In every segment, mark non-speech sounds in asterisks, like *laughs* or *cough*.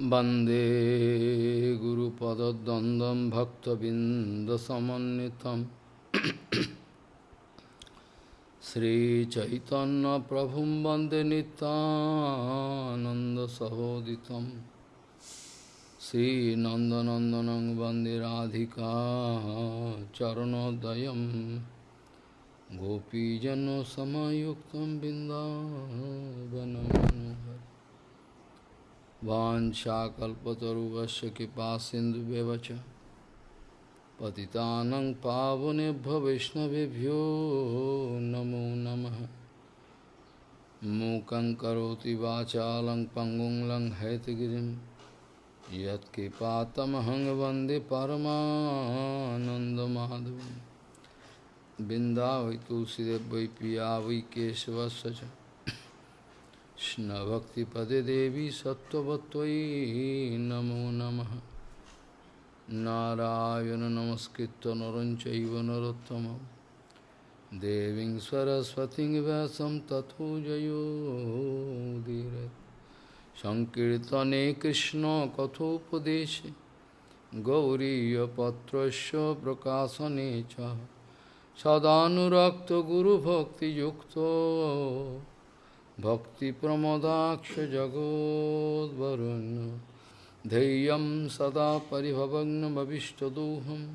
Bande Guru Pada Dandam Bhakta Bindasamanitam Sri Chaitanya Prabhum Bande Nitananda Sahoditam Sri Nandanandanang Bande Radhika Charanodayam Gopijano Samayuktam Bindavanam वाञ्छाकल्पतरुवस्य कृपा सिंधु च पतितानं पावनेभ्य वैष्णवेभ्यो नमो नमः। मूकं करोति वाचालं पङ्गुं लङ्घयतगिरिं यत्कृपातमहं वंदे परमानन्दमाधवं बिन्दावै तुलसीदेव वै पिया वै Krishna-bhakti-pade devi sattva-bhattvai namo namaha Narayana namaskritta naranchaiva Narottama Deving Saraswati vyasam tato jayo Dire Sankirtane Krishna kathopadeshe Gauriya patrasya Prakasa Necha Sadhanurakta guru bhakti yukta भक्तिप्रमदाक्षजगोद्वरुण्य धैर्यं सदा परिभवग्नमभिष्टदोहं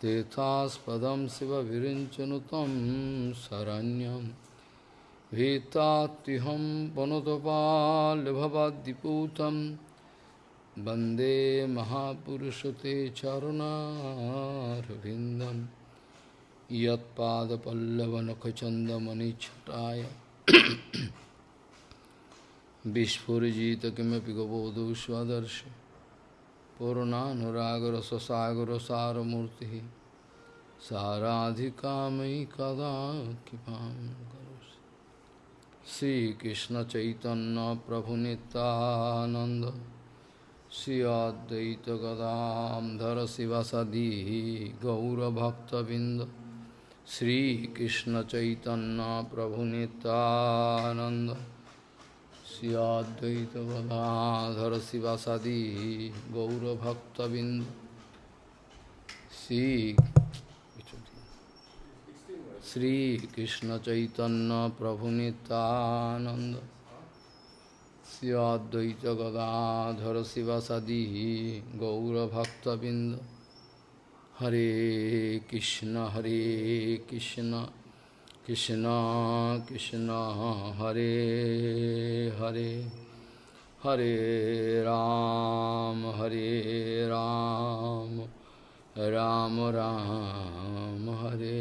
तेथास्पदं शिवविरिञ्चनु तं शरण्यं। भीतात्युहं वनुतपाल्भवाद्दिपूतं वंदे महापुरुषते चरुणारविन्दं। यत्पादपल्लवनखचन्दमणिच्छटाय विस्फुरीजित किमें गबोधु स्वदर्श पूर्णानुरागर ससागर सारूर्ति साराधिका मयि कदा कृपा श्रीकृष्ण चैतन्य प्रभु नितानंद श्री अद्वैत गदाधर गौरभक्तबिंद श्रीकृष्ण चैतन्य प्रभु नितानंद गदाधर शिवासादि गौरभक्तबिंद श्री श्री कृष्ण चैतन्य प्रभु नित्यानंद श्रियाद्वैत गदाधर शिवासादि गौरभक्तबिंद हरे कृष्ण हरे Krishna. Krishna Krishna Hare Hare Hare Ram Hare Ram Ram Ram Hare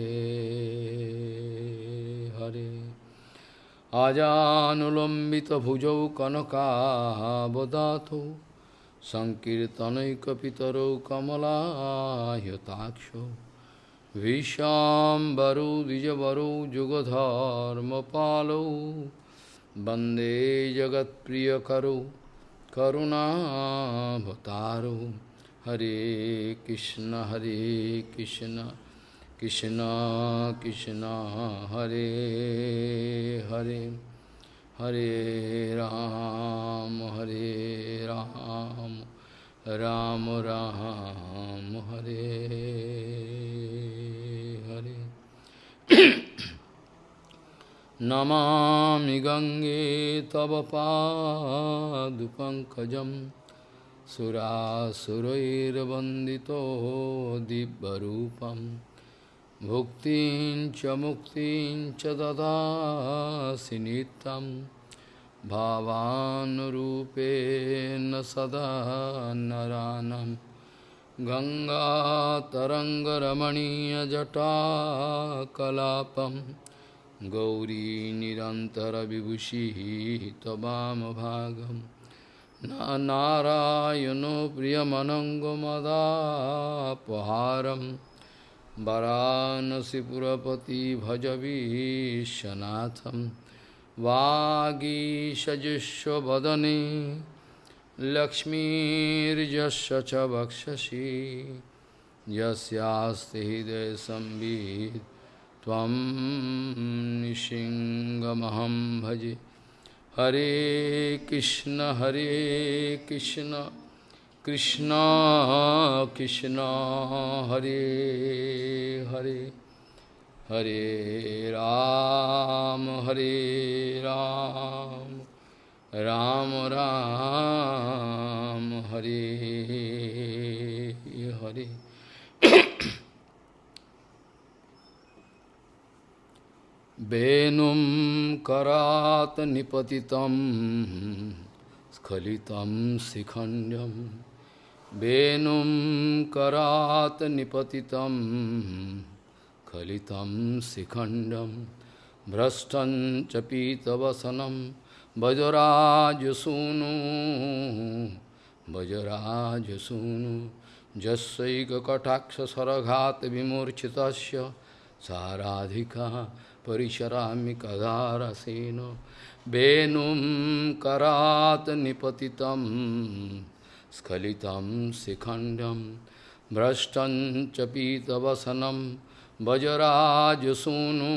Hare Ajanulambita bhujau kanakabodhato Sankirtanaikapitaro kamalahyataksho विशाम्बरो, द्विजवरो, जुगधर्मपालो। वंदे जगत्प्रियकरो करुणाभतारो हरे कृष्ण हरे कृष्ण कृष्ण कृष्ण, हरे हरे। हरे राम हरे राम राम। राम हरे हरे नमामि गङ्गे तव पादुपङ्कजं सुरासुरैर्वन्दितो दिव्यरूपं भुक्तिं च मुक्तिं च ददासि नित्यम् भावानुरूपेण सदा नरानं गङ्गातरङ्गरमणीयजटाकलापं गौरी निरन्तरविभूषिः त्ववामभागं नारायणो प्रियमनङ्गमदापहारं वरानसिपुरपति भजवीशनाथम् वागीशजुष्वदने लक्ष्मीर्जस्व च वक्षसि। यस्यास्ति हृदय संवित् त्वं निशिङ्गमहं भजे। हरे कृष्ण हरे कृष्ण कृष्ण कृष्ण, हरे हरे। हरे राम हरे राम राम राम, हरे हरे। वेणुं करात निपति स्खलितं शिखंडम वेणुं करात निपति स्खलितं शिखण्डं भ्रष्टं च पीतवसनं वजराजसूनु वजराजसूनु जस्यैककटाक्षसरघात् विमूर्छितस्य साराधिका परिचरामि कदारसेन वेणुं करात् निपतितं स्खलितं शिखण्डं भ्रष्टं च पीतवसनं भजराजसूनु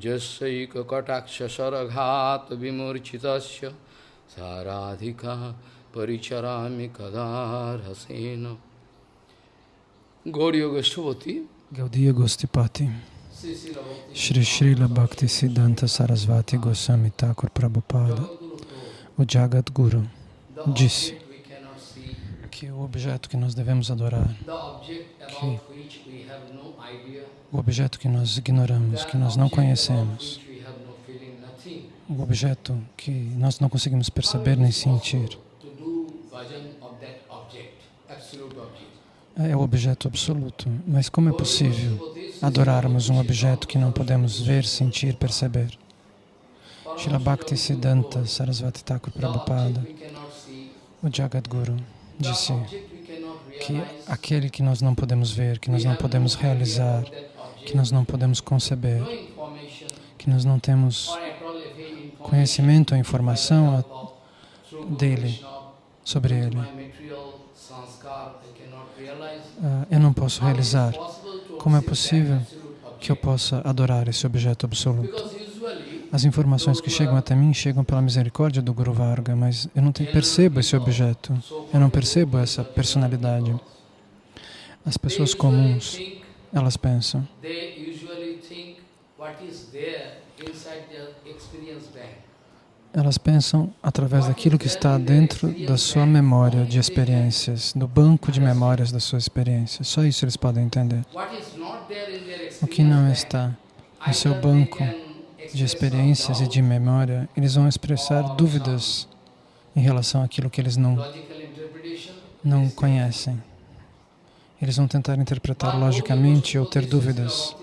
जैकटाक्ष सरघात विमूर्चित साराधिका परिचरा कदारसेन। गौरी गोष्ठवती गौदीय गोष्ठीपाती। श्री श्रील भक्ति सिद्धांत सारस्वती गोस्वामी ठाकुर प्रभुपाद। वो जागत गुरु। जिस que o objeto que nós devemos adorar, que o objeto que nós ignoramos, que nós não conhecemos, o objeto que nós não conseguimos perceber nem sentir, é o objeto absoluto. Mas como é possível adorarmos um objeto que não podemos ver, sentir, perceber? Srila Bhakti Siddhanta Sarasvati Thakur Prabhupada, o Jagadguru, disse que aquele que nós não podemos ver, que nós não podemos realizar, que nós não podemos conceber, que nós não temos conhecimento ou informação dele, sobre ele, uh, eu não posso realizar. Como é possível que eu possa adorar esse objeto absoluto? As informações que chegam até mim chegam pela misericórdia do Guru Varga, mas eu não tenho, percebo esse objeto, eu não percebo essa personalidade. As pessoas comuns, elas pensam elas pensam através daquilo que está dentro da sua memória de experiências, do banco de memórias das suas experiências. Só isso eles podem entender. O que não está no seu banco de experiências e de memória, eles vão expressar dúvidas em relação àquilo que eles não, não conhecem. Eles vão tentar interpretar logicamente ou ter dúvidas.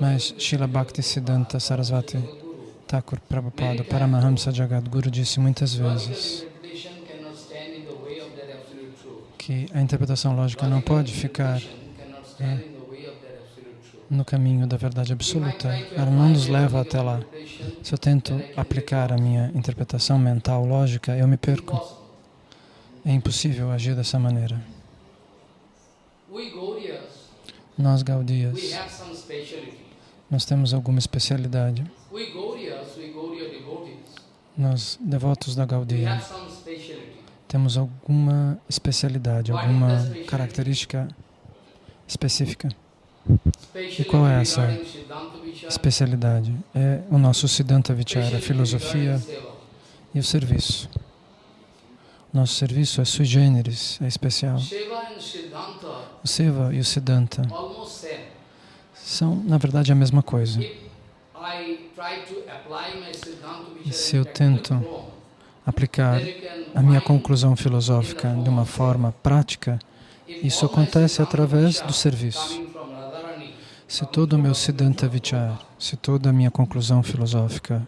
Mas Srila Bhakti Siddhanta Sarasvati Thakur Prabhupada, Paramahamsa Jagadguru, disse muitas vezes que a interpretação lógica não pode ficar né, no caminho da verdade absoluta. Ela não nos leva até lá. Se eu tento aplicar a minha interpretação mental lógica, eu me perco. É impossível agir dessa maneira. Nós, Gaudias, nós temos alguma especialidade. Nós, devotos da Gaudiya, temos alguma especialidade, alguma característica específica. E qual é essa especialidade? É o nosso Siddhanta Vichara, a filosofia e o serviço. Nosso serviço é sui generis, é especial. O Seva e o Siddhanta são, na verdade, a mesma coisa. E se eu tento aplicar a minha conclusão filosófica de uma forma prática, isso acontece através do serviço. Se todo o meu Siddhanta Vichar, se toda a minha conclusão filosófica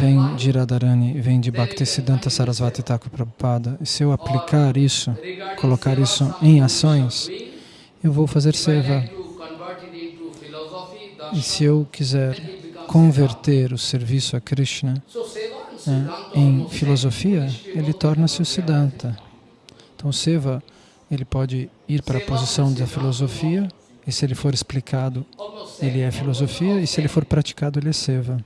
vem de Radharani, vem de Bhaktisiddhanta Sarasvati Thakur Prabhupada, e se eu aplicar isso, colocar isso em ações, eu vou fazer seva. E se eu quiser converter o serviço a Krishna né, em filosofia, ele torna-se o Siddhanta. Então, Seva, ele pode ir para a posição da filosofia, e se ele for explicado ele é filosofia e se ele for praticado, ele é seva.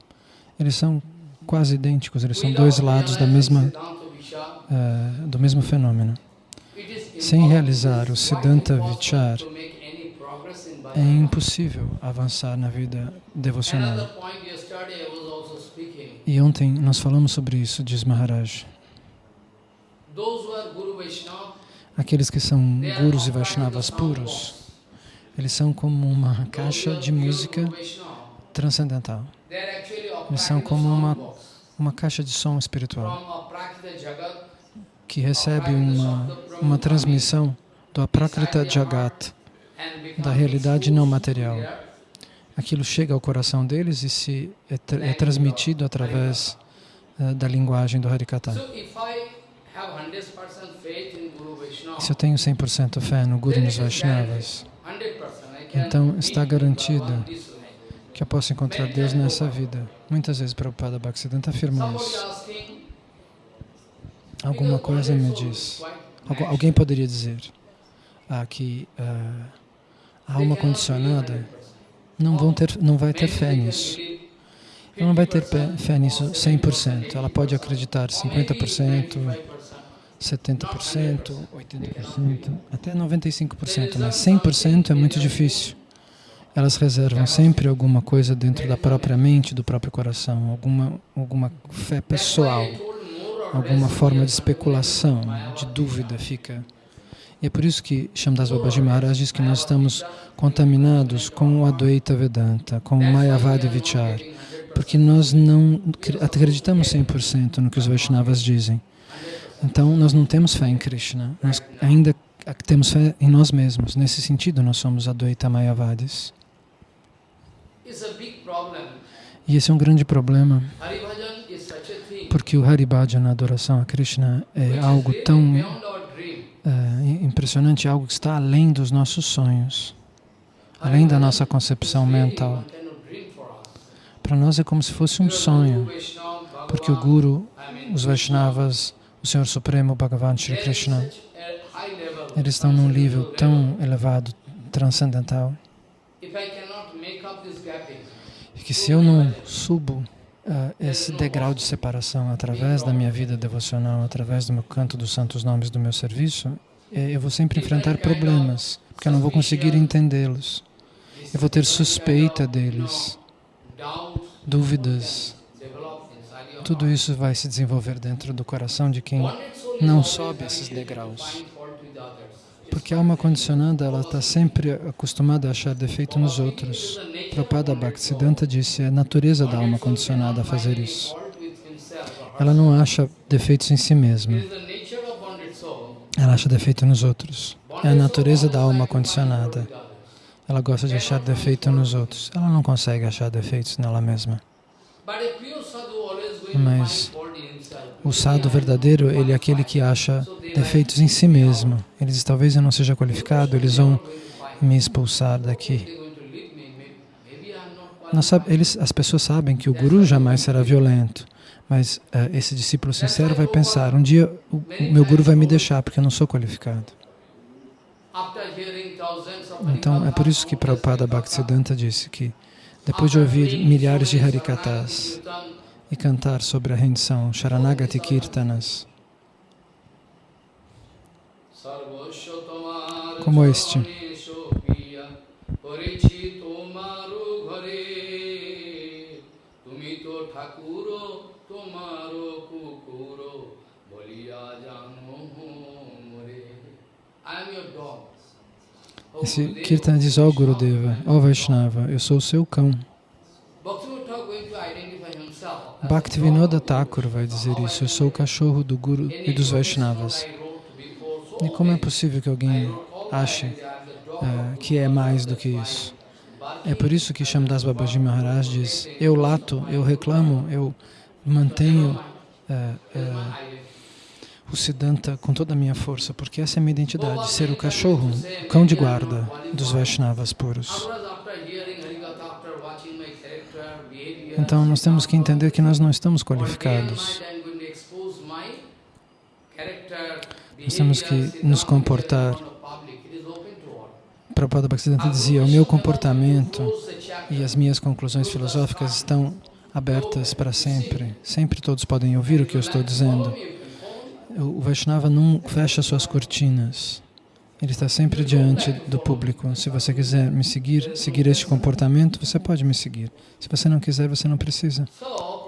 Eles são quase idênticos, eles são dois lados da mesma, uh, do mesmo fenômeno. Sem realizar o Siddhanta Vichar, é impossível avançar na vida devocional. E ontem nós falamos sobre isso, diz Maharaj. Aqueles que são gurus e Vaishnavas puros, eles são como uma caixa de música transcendental. Eles são como uma, uma caixa de som espiritual que recebe uma, uma transmissão do Aprakrita Jagat, da realidade não material. Aquilo chega ao coração deles e se é, tra é transmitido através uh, da linguagem do Harikata. Se eu tenho 100% fé no Guru nos Vaishnavas, então está garantido que eu posso encontrar Deus nessa vida. Muitas vezes Prabhupada Bhaktisiddhanta afirma isso. Alguma coisa me diz. alguém poderia dizer ah, que uh, a alma condicionada não, vão ter, não vai ter fé nisso. Ela não vai ter fé nisso 100%. Ela pode acreditar 50%, 70%, 80%, até 95%, mas 100% é muito difícil. Elas reservam sempre alguma coisa dentro da própria mente, do próprio coração, alguma, alguma fé pessoal, alguma forma de especulação, de dúvida fica. E é por isso que Shamdas Babaji Maharaj diz que nós estamos contaminados com o Advaita Vedanta, com o Mayavadi Vichar, porque nós não acreditamos 100% no que os Vaishnavas dizem. Então, nós não temos fé em Krishna, nós ainda temos fé em nós mesmos. Nesse sentido, nós somos Advaita Mayavadis. E esse é um grande problema, porque o Haribhajan, a adoração a Krishna, é algo tão é, impressionante, algo que está além dos nossos sonhos, além da nossa concepção mental. Para nós é como se fosse um sonho, porque o Guru, os Vaishnavas, o Senhor Supremo, Bhagavan Shri Krishna, eles estão num nível tão elevado, transcendental, que se eu não subo uh, esse degrau de separação através da minha vida devocional, através do meu canto dos santos nomes do meu serviço, eh, eu vou sempre enfrentar problemas, porque eu não vou conseguir entendê-los. Eu vou ter suspeita deles, dúvidas, tudo isso vai se desenvolver dentro do coração de quem não sobe esses degraus. Porque a alma condicionada, ela está sempre acostumada a achar defeito nos outros. Prabhupada Bhaktisiddhanta disse, é a natureza da alma condicionada fazer isso. Ela não acha defeitos em si mesma. Ela acha defeito nos outros. É a natureza da alma condicionada. Ela gosta de achar defeito nos outros. Ela não consegue achar defeitos nela mesma. Mas o sadhu verdadeiro, ele é aquele que acha defeitos em si mesmo. Eles talvez eu não seja qualificado, eles vão me expulsar daqui. eles, as pessoas sabem que o guru jamais será violento, mas uh, esse discípulo sincero vai pensar, um dia o, o meu guru vai me deixar porque eu não sou qualificado. Então, é por isso que Prabhupada Bhaktisiddhanta disse que depois de ouvir milhares de Harikatas, e cantar sobre a rendição, Sharanagati Kirtanas, como este. Esse Kirtan diz, ó oh, Gurudeva, ó oh, Vaishnava, eu sou o seu cão. Bhaktivinoda Thakur vai dizer isso, eu sou o cachorro do Guru e dos Vaishnavas. E como é possível que alguém ache uh, que é mais do que isso? É por isso que Shamdas Babaji Maharaj diz, eu lato, eu reclamo, eu mantenho uh, uh, o Siddhanta com toda a minha força, porque essa é a minha identidade, ser o cachorro, o cão de guarda dos Vaishnavas puros. Então, nós temos que entender que nós não estamos qualificados. Nós temos que nos comportar. Prabhupada Bhaktisiddhanta dizia, o meu comportamento e as minhas conclusões filosóficas estão abertas para sempre. Sempre todos podem ouvir o que eu estou dizendo. O Vaishnava não fecha suas cortinas. Ele está sempre diante do público. Se você quiser me seguir, seguir este comportamento, você pode me seguir. Se você não quiser, você não precisa.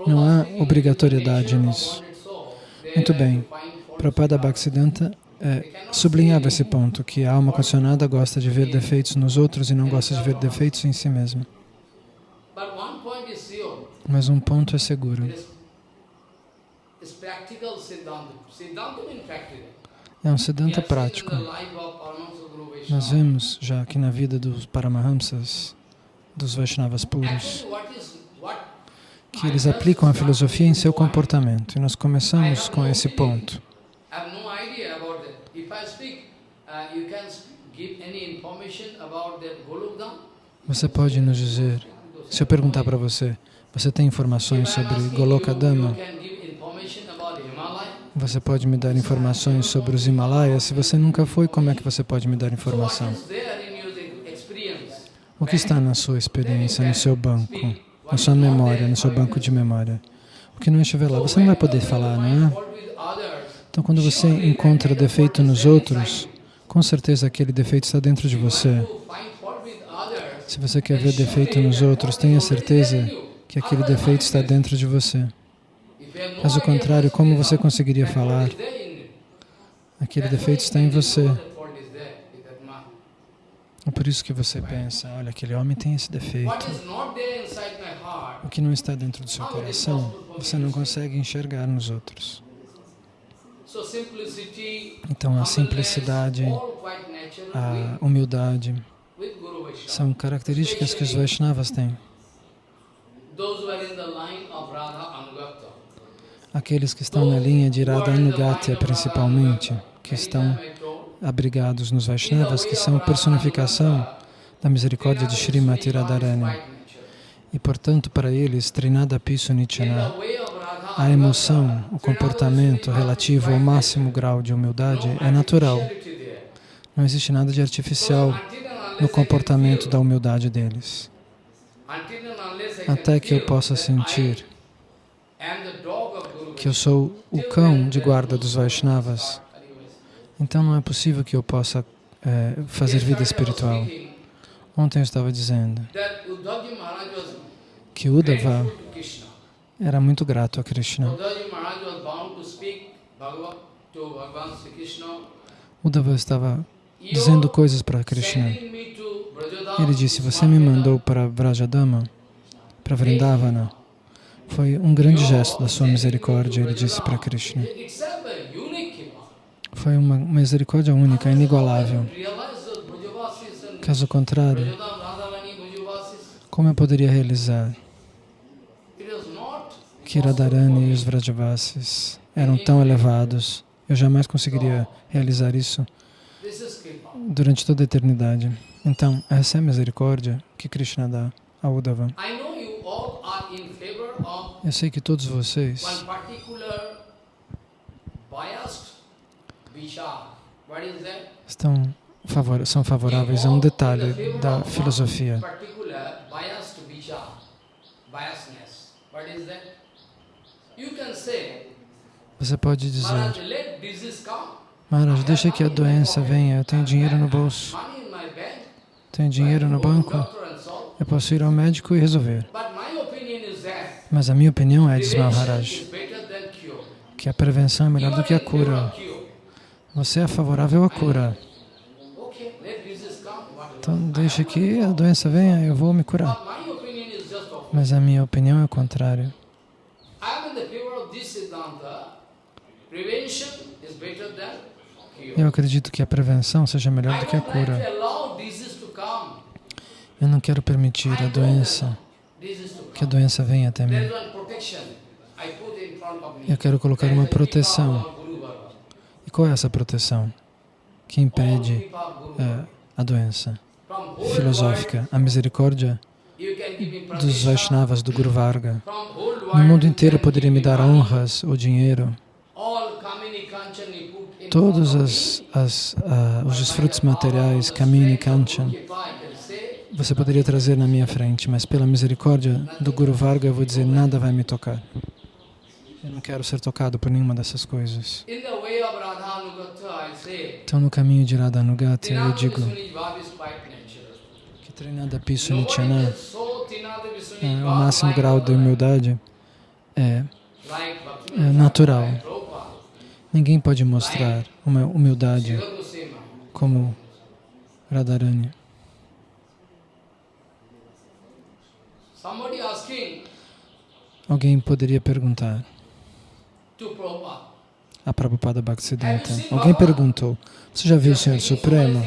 Não há obrigatoriedade nisso. Muito bem. Prabhupada Bhaktisiddhanta é, sublinhava esse ponto, que a alma condicionada gosta de ver defeitos nos outros e não gosta de ver defeitos em si mesma. Mas um ponto é seguro. É um Siddhanta prático. Nós vemos já aqui na vida dos Paramahamsas, dos Vaishnavas puros, que eles aplicam a filosofia em seu comportamento. E nós começamos com esse ponto. Você pode nos dizer, se eu perguntar para você, você tem informações sobre Golokadama? Você pode me dar informações sobre os Himalaias? Se você nunca foi, como é que você pode me dar informação? O que está na sua experiência, no seu banco, na sua memória, no seu banco de memória? O que não estiver lá, você não vai poder falar, não é? Então, quando você encontra defeito nos outros, com certeza aquele defeito está dentro de você. Se você quer ver defeito nos outros, tenha certeza que aquele defeito está dentro de você. Caso contrário, como você conseguiria falar? Aquele defeito está em você. É por isso que você pensa, olha, aquele homem tem esse defeito. O que não está dentro do seu coração, você não consegue enxergar nos outros. Então, a simplicidade, a humildade, são características que os Vaishnavas têm. Aqueles que estão na linha de Radha Anugatya, principalmente, que estão abrigados nos Vaishnavas, que são personificação da misericórdia de Srimati Radharani. E, portanto, para eles, Trinada Pisu Nityana, a emoção, o comportamento relativo ao máximo grau de humildade é natural. Não existe nada de artificial no comportamento da humildade deles. Até que eu possa sentir que eu sou o cão de guarda dos Vaishnavas, então não é possível que eu possa é, fazer vida espiritual. Ontem eu estava dizendo que Uddhava era muito grato a Krishna. Uddhava estava dizendo coisas para Krishna. Ele disse, você me mandou para Vrajadama, para Vrindavana. Foi um grande gesto da sua misericórdia, ele disse para Krishna. Foi uma misericórdia única, inigualável. Caso contrário, como eu poderia realizar que Radharani e os Vrajavasis eram tão elevados, eu jamais conseguiria realizar isso durante toda a eternidade. Então, essa é a misericórdia que Krishna dá a Uddhava. Eu sei que todos vocês estão favor, são favoráveis a um detalhe da filosofia. Você pode dizer, Maharaj, deixa que a doença venha, eu tenho dinheiro no bolso, tenho dinheiro no banco, eu posso ir ao médico e resolver. Mas a minha opinião é, diz Maharaj, que a prevenção é melhor do que a cura. Você é favorável à cura. Então, deixe que a doença venha, eu vou me curar. Mas a minha opinião é o contrário. Eu acredito que a prevenção seja melhor do que a cura. Eu não quero permitir a doença, que a doença venha até mim. Eu quero colocar uma proteção. E qual é essa proteção que impede é, a doença? Filosófica, a misericórdia dos Vaishnavas, do Guru Varga. No mundo inteiro poderia me dar honras ou dinheiro. Todos as, as, uh, os desfrutos materiais, Kamini Kanchan, você poderia trazer na minha frente, mas pela misericórdia do Guru Varga eu vou dizer, nada vai me tocar. Eu não quero ser tocado por nenhuma dessas coisas. Então, no caminho de Radhanugata, eu digo que Trinada Nobody Nityana, é, o máximo grau de humildade, é é natural. Ninguém pode mostrar uma humildade como Radharani. Alguém poderia perguntar? A Prabhupada Bhaktisiddhanta. Alguém perguntou, você já viu o Senhor Supremo?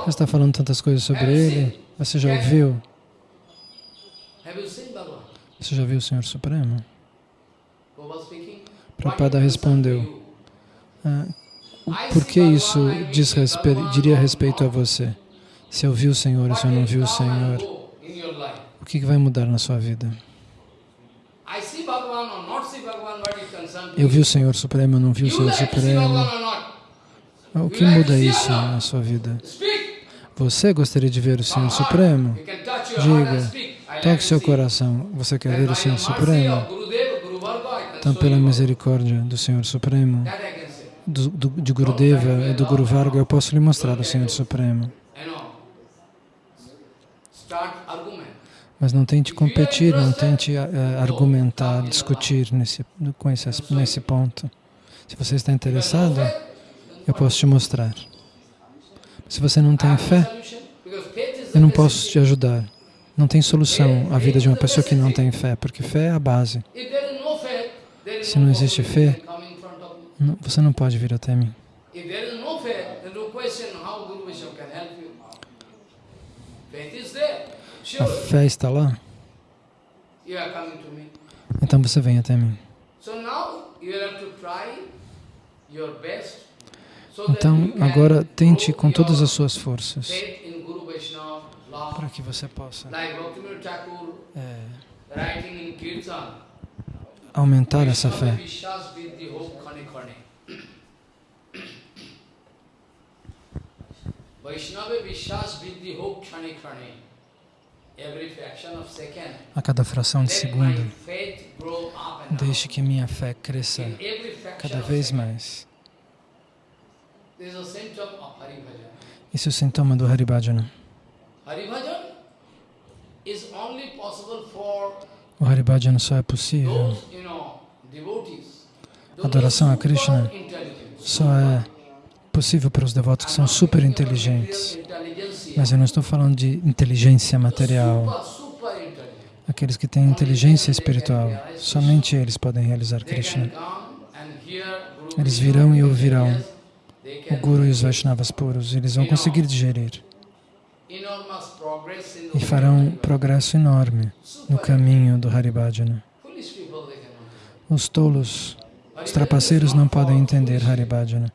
Você está falando tantas coisas sobre Ele? Você já ouviu? Você já viu o Senhor Supremo? Prabhupada respondeu, Ah, por que isso diz diria respeito a você? Se eu vi o Senhor se eu não vi o Senhor, que que vai mudar na sua vida? Eu vi o Senhor Supremo, não vi o Senhor Supremo. O que muda isso na sua vida? Você gostaria de ver o Senhor. Supremo? Diga, toque to seu coração. Você quer ver o Senhor Supremo? Então, pela misericórdia do Senhor Supremo, do, do, de Gurudeva e do Guru Varga, eu posso lhe mostrar o Senhor Supremo. You know, start argument. Mas não tente competir, não tente eh, argumentar, discutir nesse, com esse, nesse ponto. Se você está interessado, eu posso te mostrar. Se você não tem fé, eu não posso te ajudar. Não tem solução a vida de uma pessoa que não tem fé, porque fé é a base. Se não existe fé, Você não pode vir até mim. If A fé está lá, então você vem até mim. Então, agora tente com todas as suas forças para que você possa é, aumentar essa fé. Vaishnava Vishwas Vidhi Ho Khane Khane. A cada fração de segundo, deixe que minha fé cresça cada vez mais. Esse é o sintoma do Haribhajana. O Haribhajana só é possível, Adoração a Krishna só é possível para os devotos que são super inteligentes. Mas eu não estou falando de inteligência material. Aqueles que têm inteligência espiritual, somente eles podem realizar Krishna. Eles virão e ouvirão O Guru e os Vaishnavas puros, eles vão conseguir digerir e farão um progresso enorme no caminho do Haribhajana. Os tolos, os trapaceiros não podem entender Haribhajana.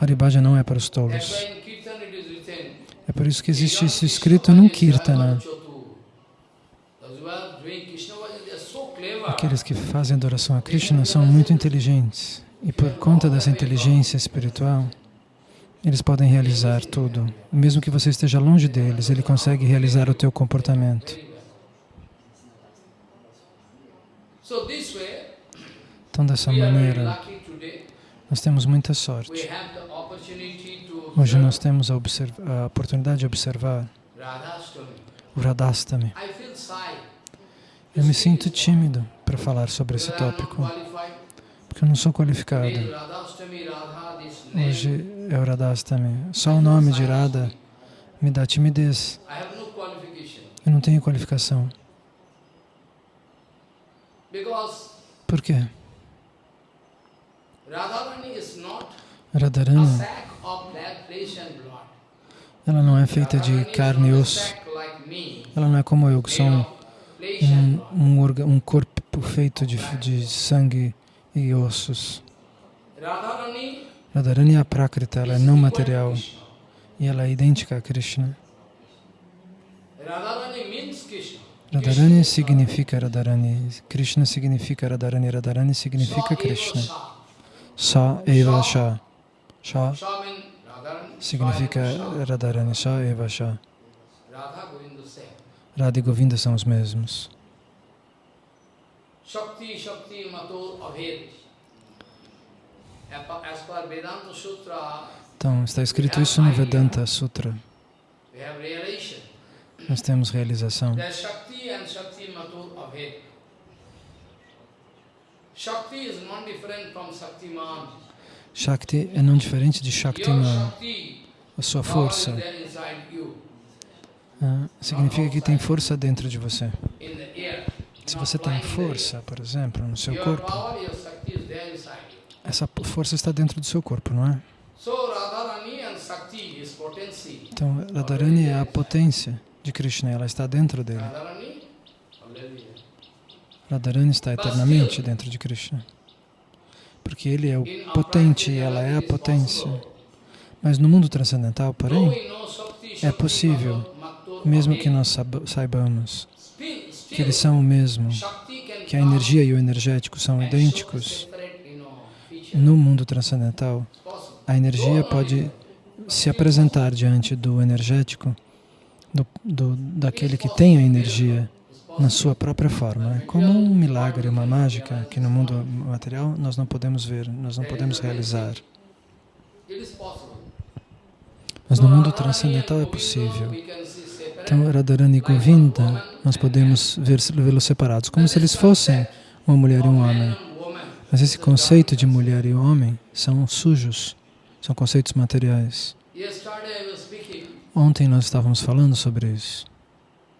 Haribhajana não é para os tolos. why in Kirtan it is written, É por isso que existe isso escrito num Kirtana. Aqueles que fazem adoração a Krishna são muito inteligentes e por conta dessa inteligência espiritual, eles podem realizar tudo. Mesmo que você esteja longe deles, ele consegue realizar o teu comportamento. Então, dessa maneira, nós temos muita sorte. Hoje nós temos a, a oportunidade de observar o Radhastami. Eu me sinto tímido para falar sobre esse tópico, porque eu não sou qualificado. Hoje é o Radhastami. Só o nome de Radha me dá timidez. Eu não tenho qualificação. Por quê? Radharani ela não é feita de carne e osso. Ela não é como eu, que sou um, um, um, um corpo feito de, de sangue e ossos. Radharani é Prakrita, ela é não material e ela é idêntica a Krishna. Radharani means Krishna. Radharani significa Radharani, Krishna significa Radharani, Radharani significa Krishna. Sa eva sha. Sha Sha means Radharani. significa Radharani, Sa eva sha. Sha. Radha e Govinda são os mesmos. Shakti, Shakti, Mato, Abhed. Então, está escrito isso no Vedanta Sutra. Nós temos realização. Shakti is not different from Shaktiman. Shakti é não diferente de Your Shaktiman, Shakti, a sua força. ah, significa que tem força dentro de você. Se você tem força, por exemplo, no seu corpo, essa força está dentro do seu corpo, não é? Então, Radharani é a potência de Krishna, ela está dentro dele. Radharani está eternamente dentro de Krishna. Porque ele é o potente e ela é a potência. Mas no mundo transcendental, porém, é possível, mesmo que nós saibamos que eles são o mesmo, que a energia e o energético são idênticos, no mundo transcendental, a energia pode se apresentar diante do energético, do, do- daquele que tem a energia, na sua própria forma. Como um milagre, uma mágica que no mundo material nós não podemos ver, nós não podemos realizar. Mas no mundo transcendental é possível. Então, Radharani e Govinda, nós podemos vê-los separados, como se eles fossem uma mulher e um homem. Mas esse conceito de mulher e homem são sujos, são conceitos materiais. Ontem nós estávamos falando sobre isso.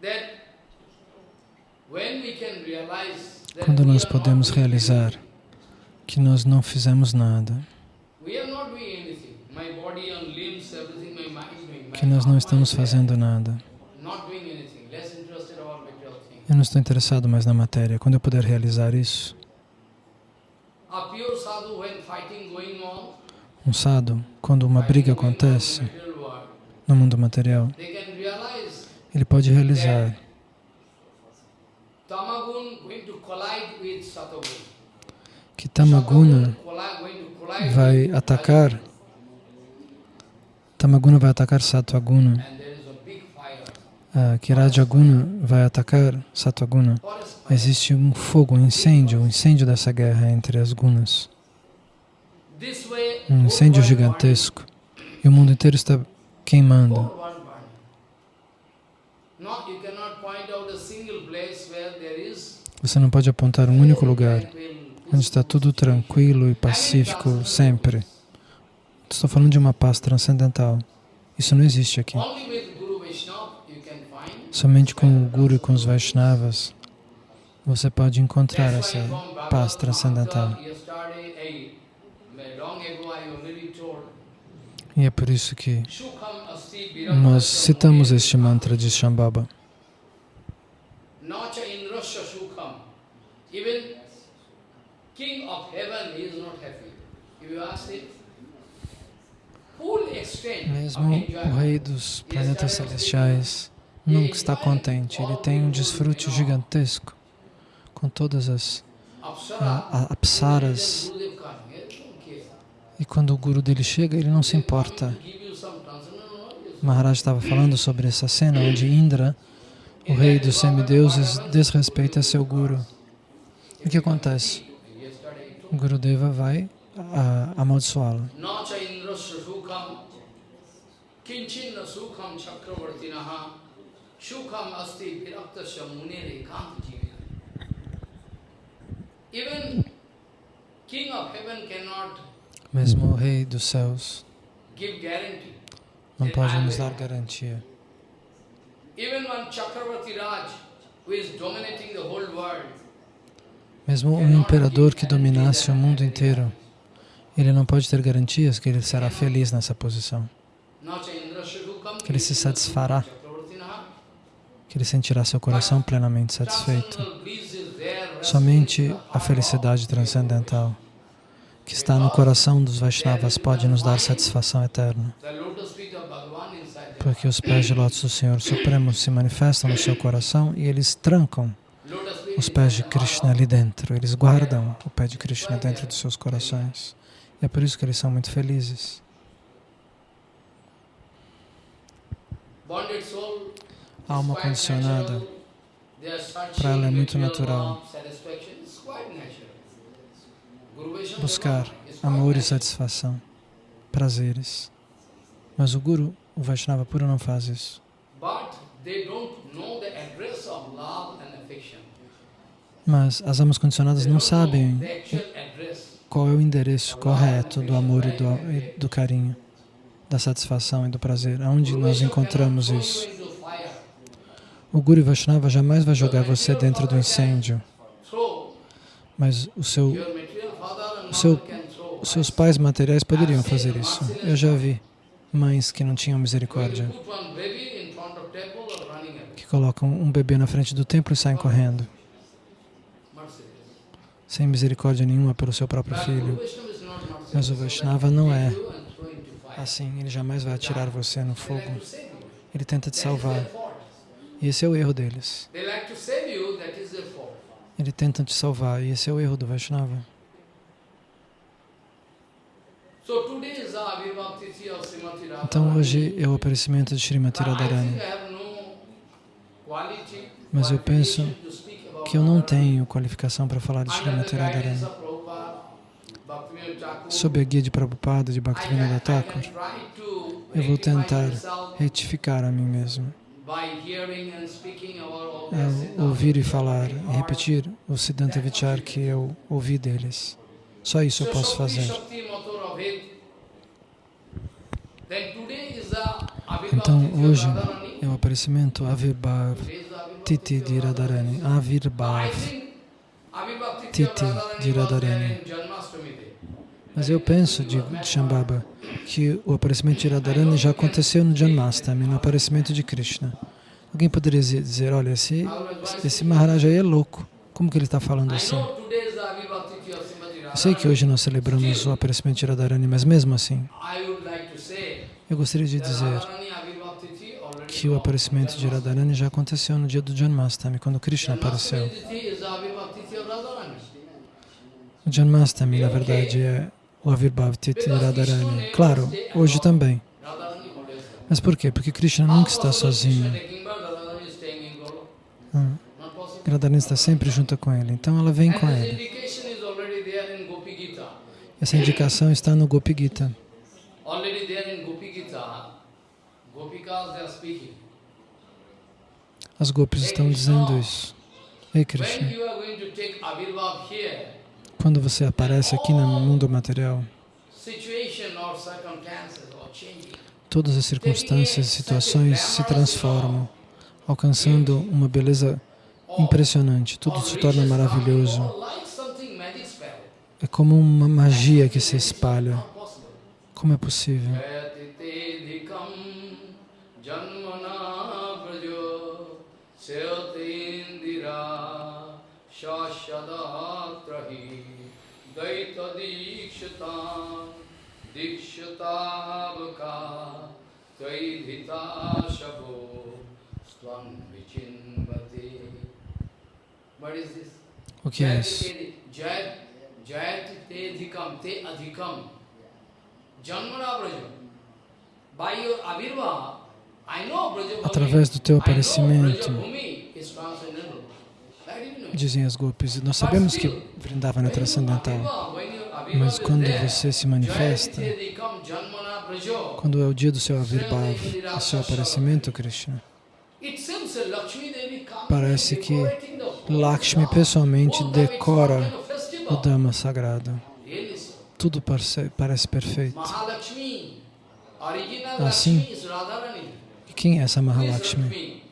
that when we can realize that Quando nós podemos realizar que nós não fizemos nada, que nós não estamos fazendo nada. Eu não estou interessado mais na matéria. Quando eu puder realizar isso, um sadhu, quando uma briga acontece no mundo material, ele pode realizar tamagun going to collide with satagun. Que Tamaguna vai atacar, Tamaguna vai atacar Sattvaguna, And there is a big fire. ah, que Rajaguna vai atacar fire. Existe um fogo, um incêndio, um incêndio dessa guerra entre as gunas, um incêndio gigantesco. E o mundo inteiro está queimando. burning. Whole world burning. Not, you cannot point out a single place where there is Você não pode apontar um único lugar onde está tudo tranquilo e pacífico sempre. Estou falando de uma paz transcendental. Isso não existe aqui. Somente com o Guru e com os Vaishnavas você pode encontrar essa paz transcendental. E é por isso que nós citamos este mantra de Shambhava. Even king of heaven he is not happy. If you ask him, Mesmo o rei dos planetas celestiais nunca está contente. Ele tem um desfrute gigantesco com todas as Apsara, a- a- apsaras. E quando o guru dele chega, ele não se importa. Maharaj estava falando sobre essa cena onde Indra, o rei dos semideuses, desrespeita seu guru. O que acontece? O Gurudeva vai amaldiçoá-lo. Mesmo o rei dos céus não pode nos dar garantia. Even one Chakravarti Raj who is dominating the whole world, Mesmo um imperador que dominasse o mundo inteiro, ele não pode ter garantias que ele será feliz nessa posição, que ele se satisfará, que ele sentirá seu coração plenamente satisfeito. Somente a felicidade transcendental que está no coração dos Vaishnavas pode nos dar satisfação eterna, porque os pés de lótus do Senhor Supremo se manifestam no seu coração e eles trancam os pés de Krishna ali dentro, eles guardam o pé de Krishna dentro dos seus corações. E é por isso que eles são muito felizes. A alma condicionada, para ela é muito natural buscar amor e satisfação, prazeres. Mas o Guru, o Vaishnava puro, não faz isso. Mas as almas condicionadas não sabem qual é o endereço correto do amor e do, e do carinho, da satisfação e do prazer. Aonde nós encontramos isso? O Guru Vaishnava jamais vai jogar você dentro do incêndio, mas o seu, o seu, os seus pais materiais poderiam fazer isso. Eu já vi mães que não tinham misericórdia, que colocam um bebê na frente do templo e saem correndo, sem misericórdia nenhuma pelo seu próprio filho. Mas o Vaishnava não é assim, ele jamais vai atirar você no fogo. Ele tenta te salvar. E esse é o erro deles. Ele tenta te salvar, e esse é o erro do Vaishnava. Então hoje é o aparecimento de Srimati Radharani. Mas eu penso que eu não tenho qualificação para falar de Srimati Radharani. Sob a guia de Prabhupada, de Bhaktivinoda Thakur, eu vou tentar retificar a mim mesmo. É ouvir e falar e repetir o Siddhanta Vichar que eu ouvi deles. Só isso eu posso fazer. Então, hoje é o aparecimento Avirbhav Titi de Radharani. Avirbhav Titi de Radharani. Mas eu penso, de Shambhava, que o aparecimento de Radharani já aconteceu no Janmastami, no aparecimento de Krishna. Alguém poderia dizer, olha, esse, esse Maharaj aí é louco. Como que ele está falando assim? Eu sei que hoje nós celebramos o aparecimento de Radharani, mas mesmo assim, eu gostaria de dizer que o aparecimento de Radharani já aconteceu no dia do Janmastami, quando Krishna apareceu. O Janmastami, na verdade, é o Avirbhav Titi Radharani. Claro, hoje também. Mas por quê? Porque Krishna nunca está sozinho. Hum. Radharani está sempre junto com ele, então ela vem com ele. Essa indicação está no Gopi Gita. As gopis estão dizendo isso. Ei, Krishna, quando você aparece aqui no mundo material, todas as circunstâncias e situações se transformam, alcançando uma beleza impressionante. Tudo se torna maravilhoso. É como uma magia que se espalha. Como é possível? O que é isso? Jayati te adhikam, te adhikam, janmana braja. By your avirva, I know braja Através do teu aparecimento, dizem as gopis, nós sabemos que Vrindavan é transcendental, mas quando você se manifesta, quando é o dia do seu avirbhav, o seu aparecimento, Krishna, parece que Lakshmi pessoalmente decora o Dhamma sagrado. Tudo parece, parece perfeito. Assim, quem é essa Mahalakshmi?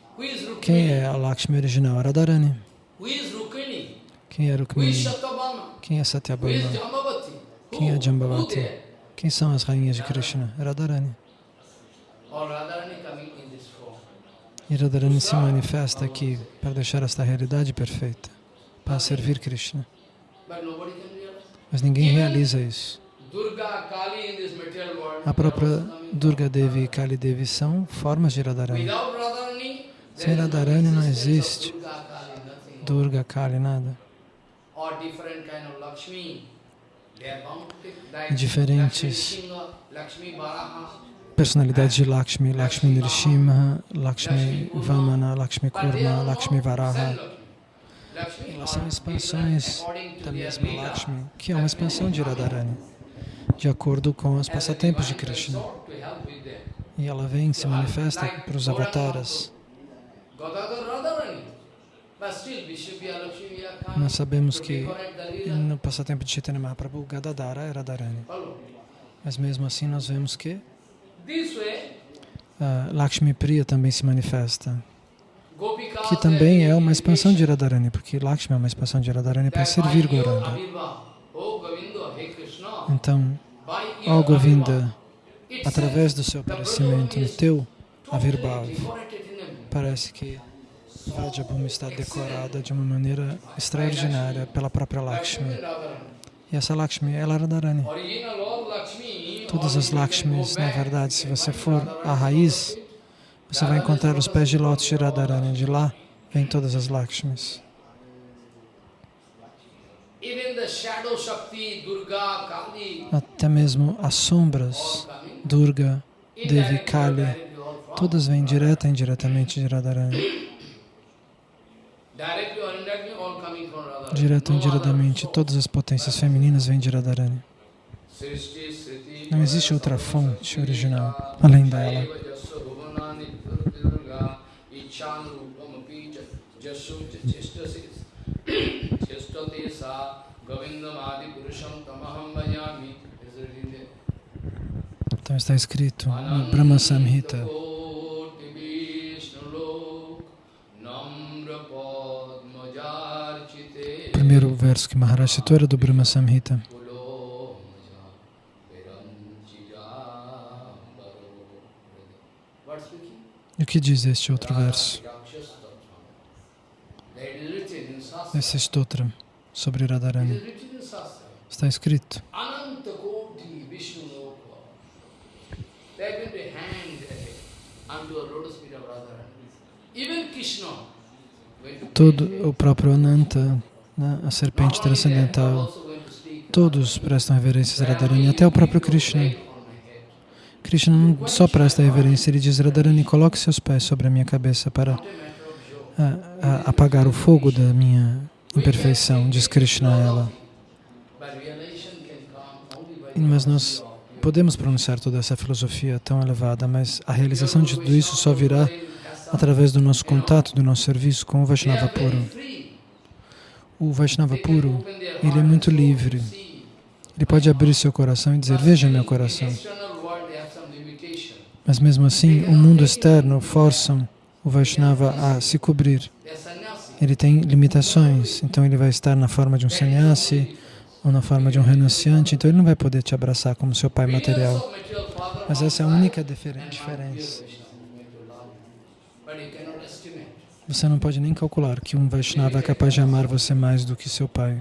Quem é a Lakshmi original? Radharani. Quem é Rukmini? Quem é Satyabhama? Quem é Jambavati? Quem são as rainhas de Krishna? Radharani. E Radharani se manifesta aqui para deixar esta realidade perfeita, para servir Krishna. Mas ninguém realiza isso. A própria Durga Devi e Kali Devi são formas de Radharani. Sem Radharani não existe. Durga, Kali, nada. Diferentes personalidades de Lakshmi, Lakshmi Nrishimha, Lakshmi Vamana, Lakshmi Kurma, Lakshmi Varaha. Elas são expansões da mesma Lakshmi, que é uma expansão de Radharani, de acordo com os passatempos de Krishna. E ela vem, se manifesta para os avataras. Nós sabemos que no passatempo de Chaitanya Mahaprabhu, Gadadara era Radharani. Mas mesmo assim nós vemos que uh, Lakshmi Priya também se manifesta. Que também é uma expansão de Radharani, porque Lakshmi é uma expansão de Radharani para servir Gauranga. Então, ó Govinda, através do seu aparecimento no teu Avirbhav, parece que Vajabhumi está decorada de uma maneira extraordinária pela própria Lakshmi. E essa Lakshmi, é Radharani. Todas as Lakshmis, na verdade, se você for a raiz, você vai encontrar os pés de lótus de Radharani. De lá vem todas as Lakshmis. Até mesmo as sombras, Durga, Devi, Kali, todas vêm direta e indiretamente de Radharani. Direto ou indiretamente, todas as potências femininas vêm de Radharani. Não existe outra fonte original além dela. Então está escrito no Brahma Samhita. O primeiro verso que Maharaj citou era do Brahma Samhita. E o que diz este outro verso? Esse stotra sobre Radharani. Está escrito. Todo o próprio Ananta, né, a serpente transcendental, todos prestam reverências a Radharani, até o próprio Krishna. Krishna não só presta reverência, ele diz, Radharani, coloque seus pés sobre a minha cabeça para a, a, apagar o fogo da minha imperfeição, diz Krishna a ela. Mas nós podemos pronunciar toda essa filosofia tão elevada, mas a realização de tudo isso só virá através do nosso contato, do nosso serviço com o Vaishnava puro. O Vaishnava puro, ele é muito livre. Ele pode abrir seu coração e dizer, veja meu coração. Mas mesmo assim, o mundo externo força o Vaishnava a se cobrir. Ele tem limitações, então ele vai estar na forma de um sannyasi ou na forma de um renunciante, então ele não vai poder te abraçar como seu pai material. Mas essa é a única diferença. Você não pode nem calcular que um Vaishnava é capaz de amar você mais do que seu pai,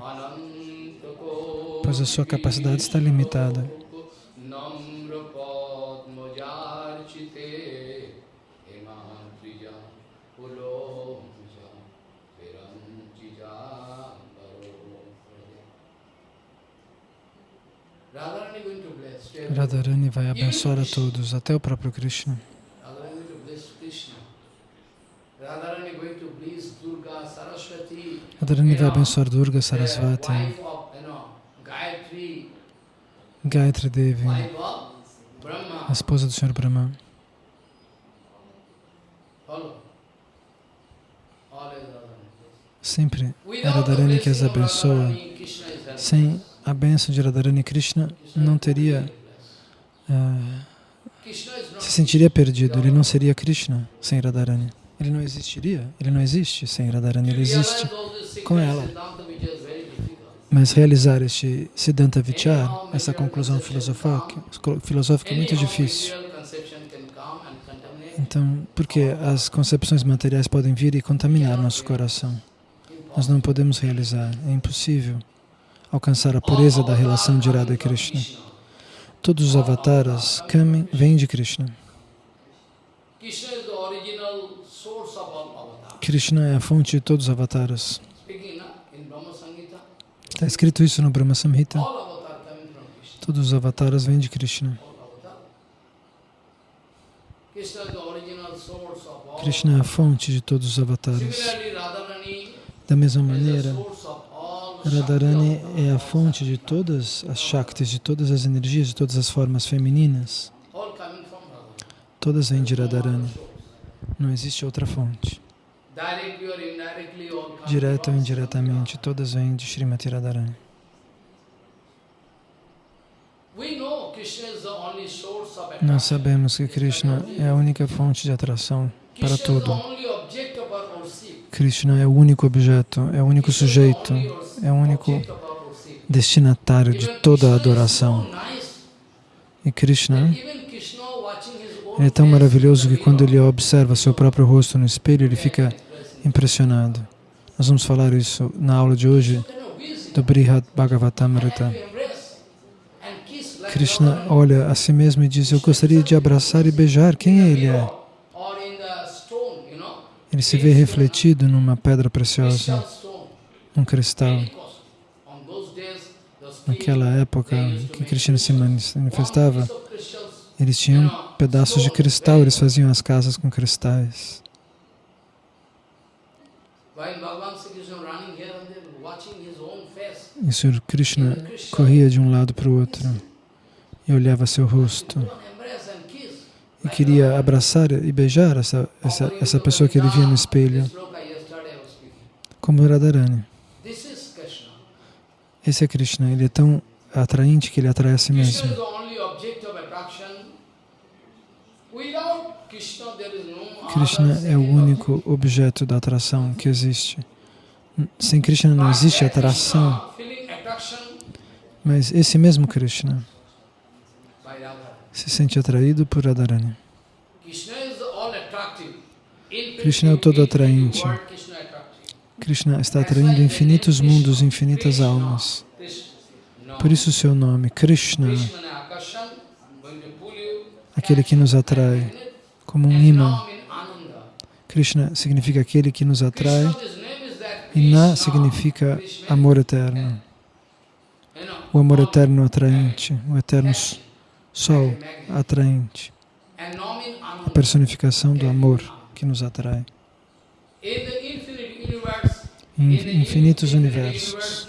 pois a sua capacidade está limitada. Radharani vai abençoar a todos, até o próprio Krishna. Radharani vai abençoar Durga, Sarasvati, Gayatri. Devi, a esposa do Senhor Brahma. Sempre é Radharani que as abençoa. Sem a bênção de Radharani Krishna, não teria uh, se sentiria perdido, ele não seria Krishna sem Radharani. Ele não existiria, ele não existe sem Radharani, ele existe com ela. Mas realizar este Siddhanta Vichar, essa conclusão filosófica, filosófica é muito difícil. Então, porque as concepções materiais podem vir e contaminar nosso coração. Nós não podemos realizar, é impossível alcançar a pureza da relação de Radha e Krishna. Todos os avataras vêm de Krishna. Krishna é a fonte de todos os avataras. Está escrito isso no Brahma Samhita. Todos os avataras vêm de Krishna. Krishna é a fonte de todos os avatares. Da mesma maneira, Radharani é a fonte de todas as Shaktis, de todas as energias, de todas as formas femininas. Todas vêm de Radharani. Não existe outra fonte. Direta ou indiretamente, todas vêm de Srimati Radharani. Nós sabemos que Krishna é a única fonte de atração para tudo. Krishna é o único objeto, é o único sujeito, é o único destinatário de toda a adoração. E Krishna é tão maravilhoso que quando ele observa seu próprio rosto no espelho, ele fica impressionado. Nós vamos falar isso na aula de hoje do Brihad Bhagavatamrita. Krishna olha a si mesmo e diz, eu gostaria de abraçar e beijar. Quem ele é? Ele se vê refletido numa pedra preciosa, num cristal. Naquela época que Krishna se manifestava, eles tinham pedaços de cristal, eles faziam as casas com cristais. E Sr. Krishna corria de um lado para o outro e olhava seu rosto e queria abraçar e beijar essa, essa, essa pessoa que ele via no espelho, como Radharani. Esse é Krishna, ele é tão atraente que ele atrai a si mesmo. Krishna é o único objeto da atração que existe. Sem Krishna não existe atração. Mas esse mesmo Krishna se sente atraído por Radharani. Krishna é o todo atraente. Krishna está atraindo infinitos mundos, infinitas almas. Por isso o seu nome, Krishna, aquele que nos atrai, como um imã. Krishna significa aquele que nos atrai e Na significa amor eterno. O amor eterno atraente, o eterno sol atraente, a personificação do amor que nos atrai. Em infinitos universos,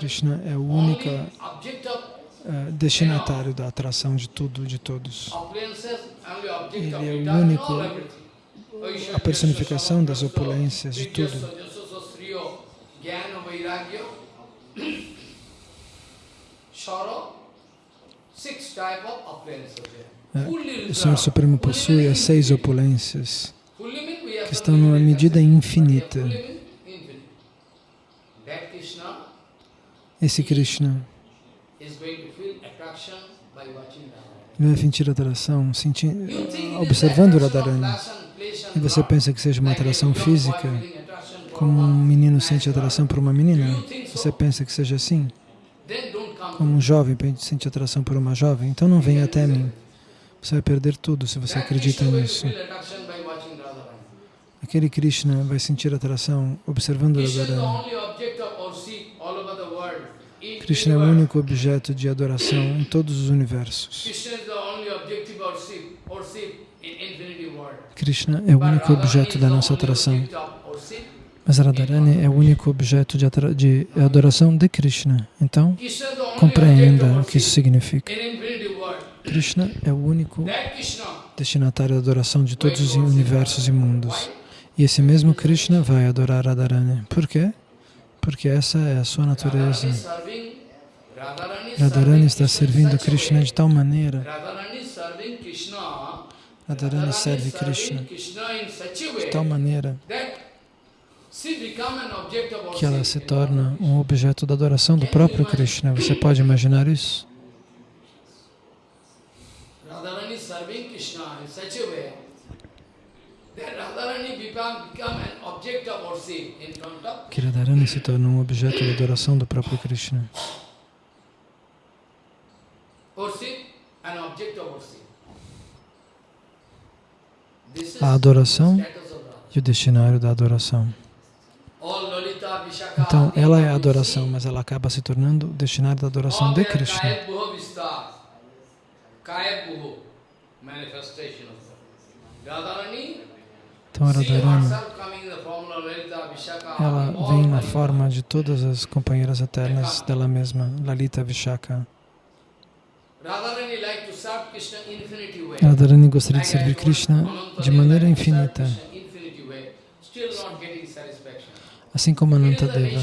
Krishna é o único uh, destinatário da atração de tudo, de todos. Ele é o único, a personificação das opulências de tudo. É, o Senhor Supremo possui as seis opulências que estão numa medida infinita. Esse Krishna vai sentir atração sentindo, observando Radharani. E você pensa que seja uma atração física, como um menino sente atração por uma menina? Você pensa que seja assim? Como um jovem sente atração por uma jovem? Então não venha até mim. Você vai perder tudo se você acredita nisso. Aquele Krishna vai sentir atração observando Radharani. Krishna é o único objeto de adoração em todos os universos. Krishna é o único objeto da nossa atração. Mas Radharani é o único objeto de, de adoração de Krishna. Então, compreenda o que isso significa. Krishna é o único destinatário da adoração de todos os universos e mundos. E esse mesmo Krishna vai adorar Radharani. Por quê? Porque essa é a sua natureza. Radharani está servindo Krishna de tal maneira. Radharani serve Krishna de tal maneira que ela se torna um objeto da adoração do próprio Krishna. Você pode imaginar isso? Que Radharani se torna um objeto da adoração do próprio Krishna. A adoração e o destinário da adoração. Então, ela é a adoração, mas ela acaba se tornando o destinário da adoração de Krishna. Então Radharani, ela vem na forma de todas as companheiras eternas dela mesma, Lalita Vishaka. Radharani gostaria de servir Krishna de maneira infinita, assim como Anantadeva.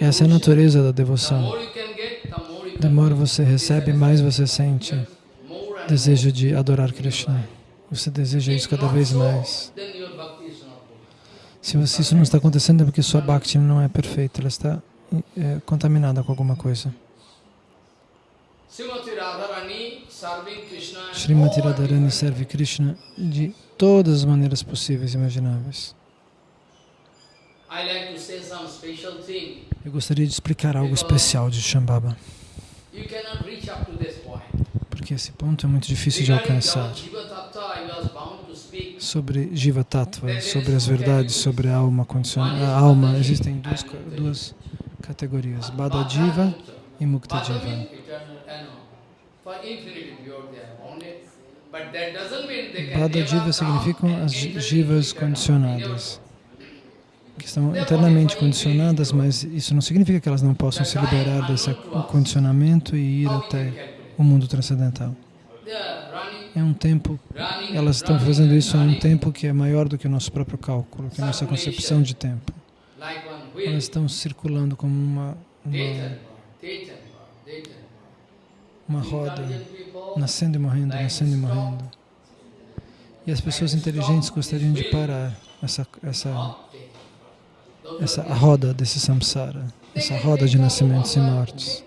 Essa é a natureza da devoção. Demora você recebe, mais você sente desejo de adorar Krishna. Você deseja isso cada vez mais. Se você, isso não está acontecendo é porque sua bhakti não é perfeita, ela está é, contaminada com alguma coisa. Srimati Radharani serve Krishna de todas as maneiras possíveis e imagináveis. Eu gostaria de explicar algo especial de Shambhava. Porque esse ponto é muito difícil de alcançar. Sobre Jiva Tattva, sobre as verdades, sobre a alma condicionada. A alma, existem duas, duas categorias, Bada Jiva e Mukta Jiva. Bada Jiva significam as jivas condicionadas. Que estão eternamente condicionadas, mas isso não significa que elas não possam se liberar desse condicionamento e ir até o mundo transcendental. É um tempo, elas estão fazendo isso há um tempo que é maior do que o nosso próprio cálculo, que é a nossa concepção de tempo. Elas estão circulando como uma, uma, uma roda, nascendo e morrendo, nascendo e morrendo. E as pessoas inteligentes gostariam de parar essa, essa essa roda desse samsara, essa roda de nascimentos e mortes.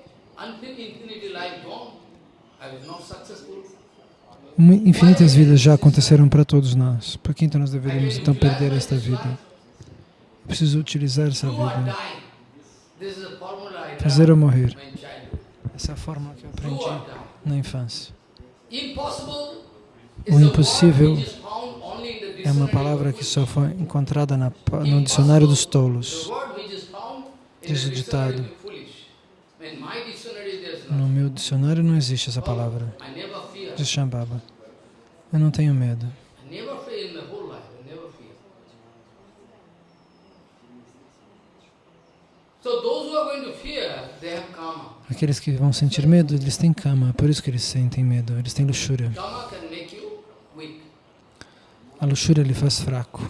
Infinitas vidas já aconteceram para todos nós. Por que então nós deveríamos então perder esta vida? preciso utilizar essa vida. Fazer ou morrer. Essa é a fórmula que eu aprendi na infância. O impossível é uma palavra que só foi encontrada na, no dicionário dos tolos. Diz o ditado. No meu dicionário não existe essa palavra. Diz Shambhava. Eu não tenho medo. Aqueles que vão sentir medo, eles têm kama, por isso que eles sentem medo, eles têm luxúria. A luxúria lhe faz fraco.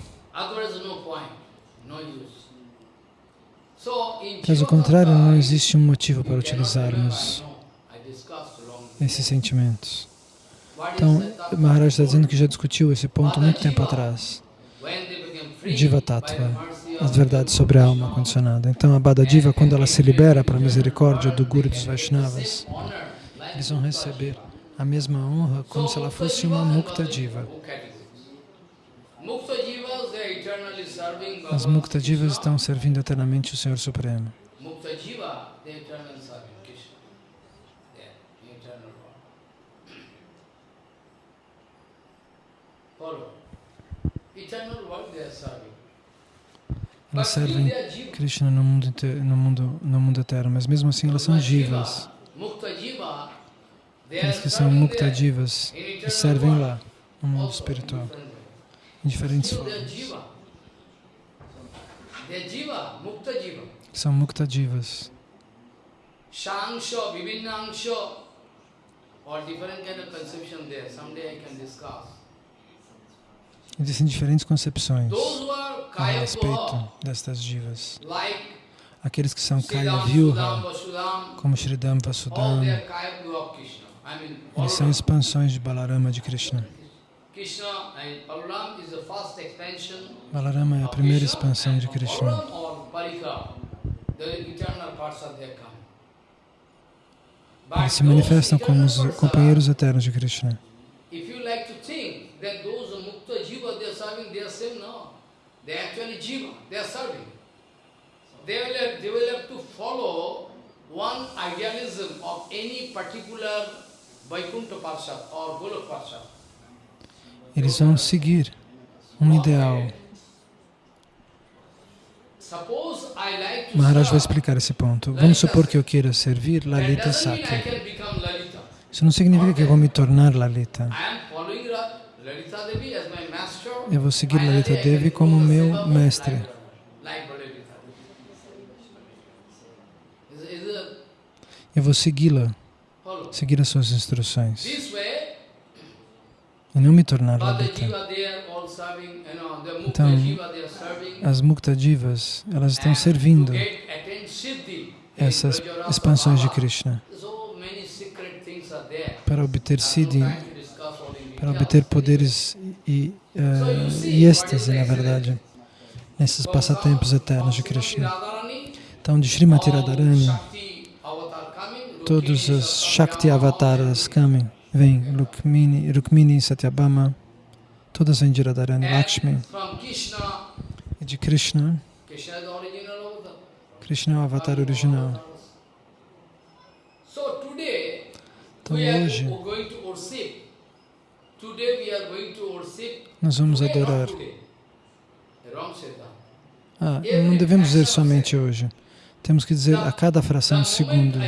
Caso contrário, não existe um motivo para utilizarmos esses sentimentos. Então, Maharaj está dizendo que já discutiu esse ponto muito tempo atrás. Jiva Tattva, as verdades sobre a alma condicionada. Então, a Bada Diva, quando ela se libera para a misericórdia do Guru dos Vaishnavas, eles vão receber a mesma honra como se ela fosse uma Mukta Diva. As Mukta Jivas estão servindo eternamente o Senhor Supremo. Elas servem Krishna no mundo, no, mundo, no mundo eterno, mas mesmo assim elas são jivas. Aqueles que são mukta jivas e servem lá, no mundo espiritual em diferentes formas. São mukta jivas. Shangsho, Vivinnangsho, or different kind of conception there. Someday I can discuss. Existem diferentes concepções a respeito destas divas. Aqueles que são Kaya Vyuha, como Sridham Vasudham, eles são expansões de Balarama de Krishna. Balarama é a primeira expansão de Krishna. Eles se manifestam como os companheiros eternos de Krishna. They will have to follow one idealism of any particular Vaikuntha Parshad or Golok Parshad. Eles vão seguir um ideal. Maharaj vai explicar esse ponto. Vamos supor que eu queira servir Lalita Sakya. Isso não significa que eu vou me tornar Lalita Devi as my master. Eu vou seguir Lalita Devi como meu mestre. Eu vou segui-la, seguir as suas instruções. E não me tornar Lalita. Então. As Mukta Divas, elas estão servindo essas expansões de. Krishna para obter Siddhi, time to discuss all in para obter poderes e, eh, e êxtase, na verdade, nesses passatempos eternos de Krishna. Então, de Srimati Radharani, todos os Shakti avataras comem, vêm, Rukmini, Rukmini, Satyabhama, todas vêm de Radharani, Lakshmi, e de Krishna. Krishna é o avatar original. Então, hoje, nós vamos adorar. Ah, não devemos dizer somente hoje. Temos que dizer a cada fração de segundo.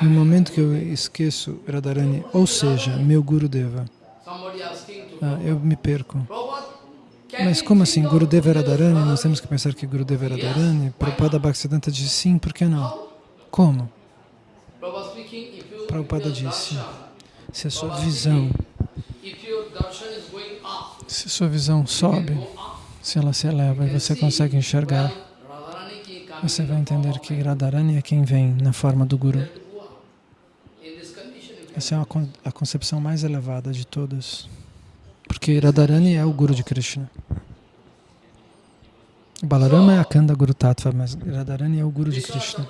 No momento que eu esqueço Radharani, ou seja, meu Guru Deva, ah, eu me perco. Mas como assim, Guru Deva é Radharani? Nós temos que pensar que Guru Deva é Radharani? Prabhupada Bhaktisiddhanta disse sim, por que não? Como? Prabhupada disse, se a sua visão, se a sua visão sobe, se ela se eleva e você consegue enxergar, você vai entender que Radharani é quem vem na forma do Guru. Essa é a, con a concepção mais elevada de todas. Porque Radharani é o Guru de Krishna. Balarama é a Kanda Guru Tattva, mas Radharani é o Guru de Krishna.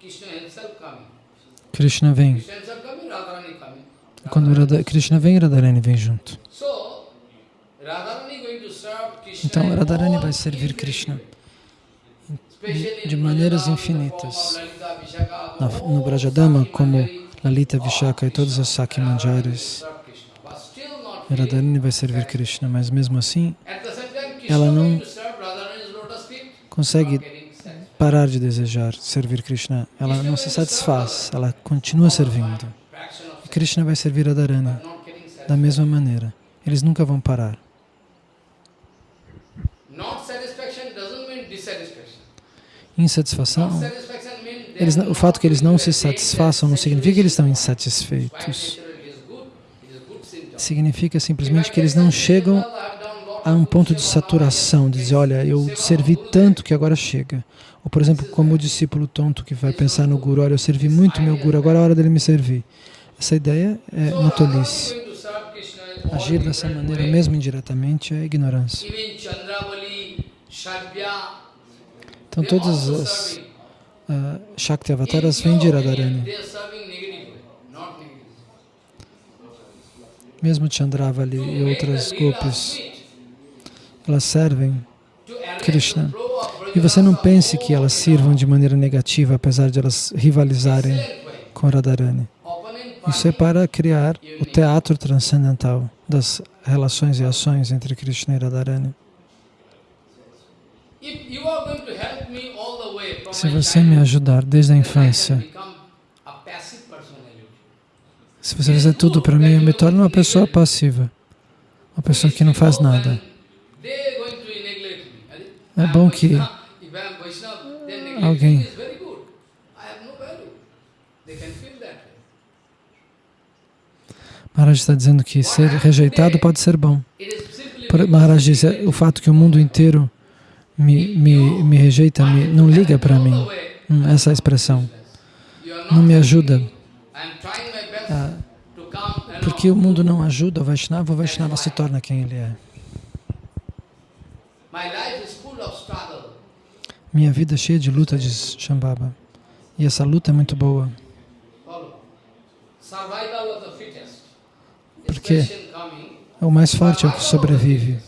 Krishna himself coming. Krishna vem. Quando Krishna vem, Radharani vem junto. Então Radharani vai servir Krishna de maneiras infinitas. no Brajadama, como Lalita, Vishaka e todas as Radharani Manjaris. serve Krishna, but still not Radharani vai servir Krishna, mas mesmo assim Ela não consegue parar de desejar servir Krishna. Ela não se satisfaz, ela continua servindo. E Krishna vai servir Radharani da mesma maneira. Eles nunca vão parar. Insatisfação, eles, o fato que eles não se satisfaçam não significa que eles estão insatisfeitos. Quite naturally, it is good. It is good symptom. Significa simplesmente que eles não chegam a um ponto de saturação, de dizer, olha, eu servi tanto que agora chega. Ou, por exemplo, como o discípulo tonto que vai pensar no Guru, olha, eu servi muito meu Guru, agora é a hora dele me servir. Essa ideia é uma tolice. Agir dessa maneira, mesmo indiretamente, é ignorância. Então, todas as uh, Shakti avataras vêm de Radharani. They are serving negative way, not negative. Mesmo Chandravali e outras golpes, elas servem Krishna. E você não pense que elas sirvam de maneira negativa, apesar de elas rivalizarem com Radharani. Isso é para criar o teatro transcendental das relações e ações entre Krishna e Radharani. Se você me ajudar desde a infância, se você fizer tudo para mim, eu me torno uma pessoa passiva, uma pessoa que não faz nada. É bom que alguém-. Maharaj está dizendo que ser rejeitado pode ser bom. Maharaj diz, o fato que o mundo inteiro me, me, me rejeita, me, não liga para mim. Hum, essa é expressão. Não me ajuda. helping me. I am trying my best Ah, to come, you porque o mundo não ajuda o Vaishnava, o Vaishnava se torna quem ele é. Minha vida é cheia de luta, diz Shambhava. E essa luta é muito boa. Porque coming. o mais forte é o que sobrevive.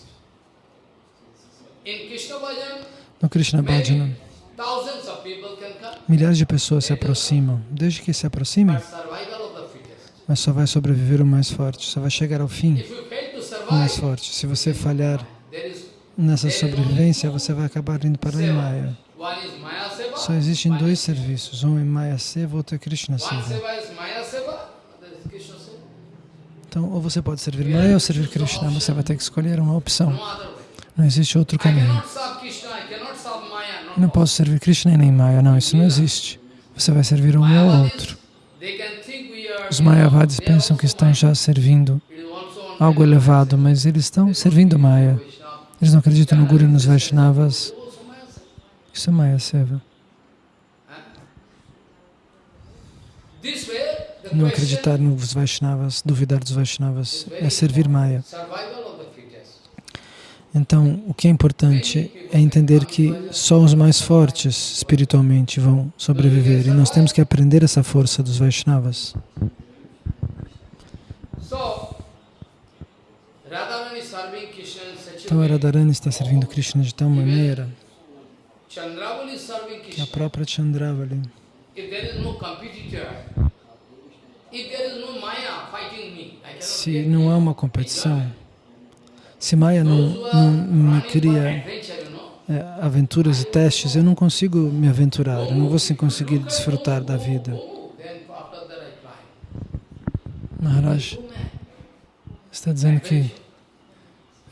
No Krishna Bhajana, milhares de pessoas se aproximam. Desde que se aproximem, But survival of the fittest. Mas só vai sobreviver o mais forte, só vai chegar ao fim o mais forte. Se você falhar nessa sobrevivência, você vai acabar indo para o Maya. Só existem dois is- serviços, um é Maya Seva, outro é Krishna Seva. Então, ou você pode servir Maya ou servir Krishna, você vai ter que escolher uma opção. Não existe outro caminho. Eu não posso servir Krishna e nem Maya, não, isso não existe. Você vai servir um ou outro. Os Mayavadis pensam que estão já servindo algo elevado, mas eles estão servindo Maya. Eles não acreditam no Guru e nos Vaishnavas. Isso é Maya Seva. Não acreditar nos Vaishnavas, duvidar dos Vaishnavas, é servir Maya. Então, o que é importante é entender que só os mais fortes espiritualmente vão sobreviver e nós temos que aprender essa força dos Vaishnavas. So, Radharani is serving Krishna in such a Então. Radharani está servindo Krishna de tal maneira que a própria Chandravali, se não há uma competição, se Maya não, não me cria é, aventuras e testes, eu não consigo me aventurar, eu não vou conseguir desfrutar da vida. oh, then after that I climb. Maharaj está dizendo que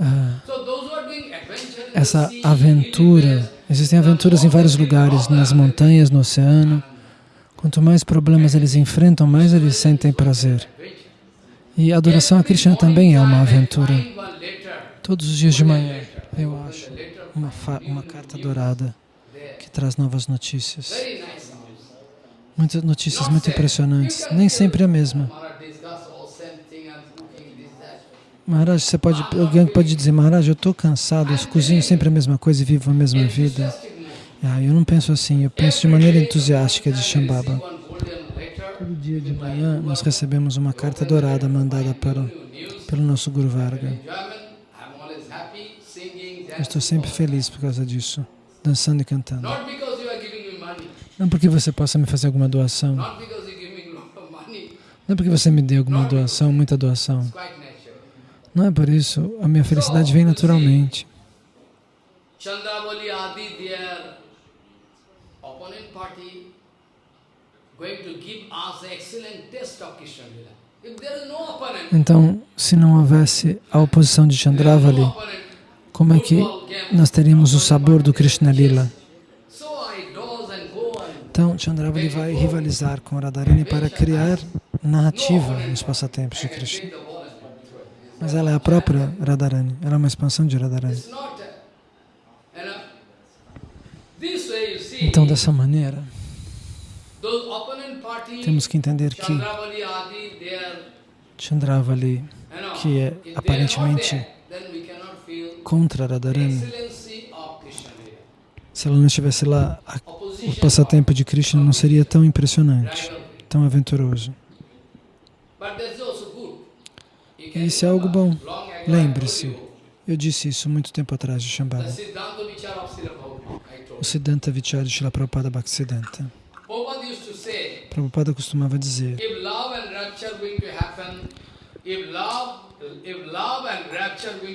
ah, essa aventura, existem aventuras em vários lugares, nas montanhas, no oceano. Quanto mais problemas eles enfrentam, mais eles sentem prazer. E a adoração a Krishna também é uma aventura. Todos os dias de manhã eu acho uma, uma carta dourada que traz novas notícias. Muitas notícias muito impressionantes. Nem sempre a mesma. Maharaj discuss all same thing and cooking this, that. Maharaj, você pode, alguém pode dizer, Maharaj, eu estou cansado, eu cozinho sempre a mesma coisa e vivo a mesma vida. Ah, eu não penso assim, eu penso de maneira entusiástica de Shambhava. Todo dia de manhã nós recebemos uma carta dourada mandada news, pelo nosso Guru Varga. Eu estou sempre feliz por causa disso, dançando e cantando. Não porque você possa me fazer alguma doação, não porque você me dê alguma doação, muita doação. Não é por isso, a minha felicidade vem naturalmente. Chandravali Adi, their opponent party, going to give us the excellent taste of Krishna Lila. If there is no opponent, Então, se não houvesse a oposição de Chandravali, como é que nós teríamos o sabor do Krishna Lila? Então, Chandravali vai rivalizar com Radharani para criar narrativa nos passatempos de Krishna. bring the whole and Mas ela é a própria Radharani, ela é uma expansão de Radharani. Uh, Então, dessa maneira, temos que entender que Chandravali que é aparentemente contra Radharani, se ela não estivesse lá, o passatempo de Krishna não seria tão impressionante, tão aventuroso. But that's also good. You E isso é algo bom. Lembre-se. Eu disse isso muito tempo atrás de Shambhala. O Siddhanta Vichara de Srila Prabhupada Bhaktisiddhanta. Prabhupada costumava dizer,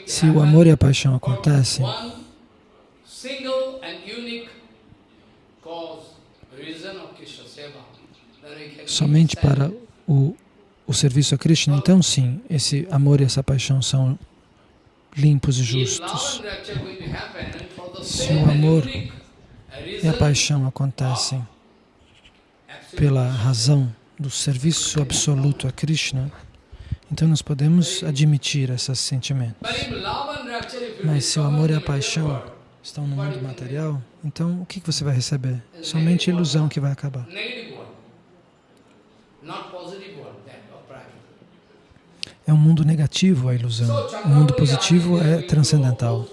se o amor e a paixão acontecem, somente para o, o serviço a Krishna, então sim, esse amor e essa paixão são limpos e justos. Se o amor E a paixão acontecem pela razão do serviço absoluto a Krishna, então nós podemos admitir esses sentimentos. Mas se o amor e a paixão estão no mundo material, então o que você vai receber? Somente ilusão que vai acabar. That of practice. É um mundo negativo a ilusão. O mundo positivo é transcendental.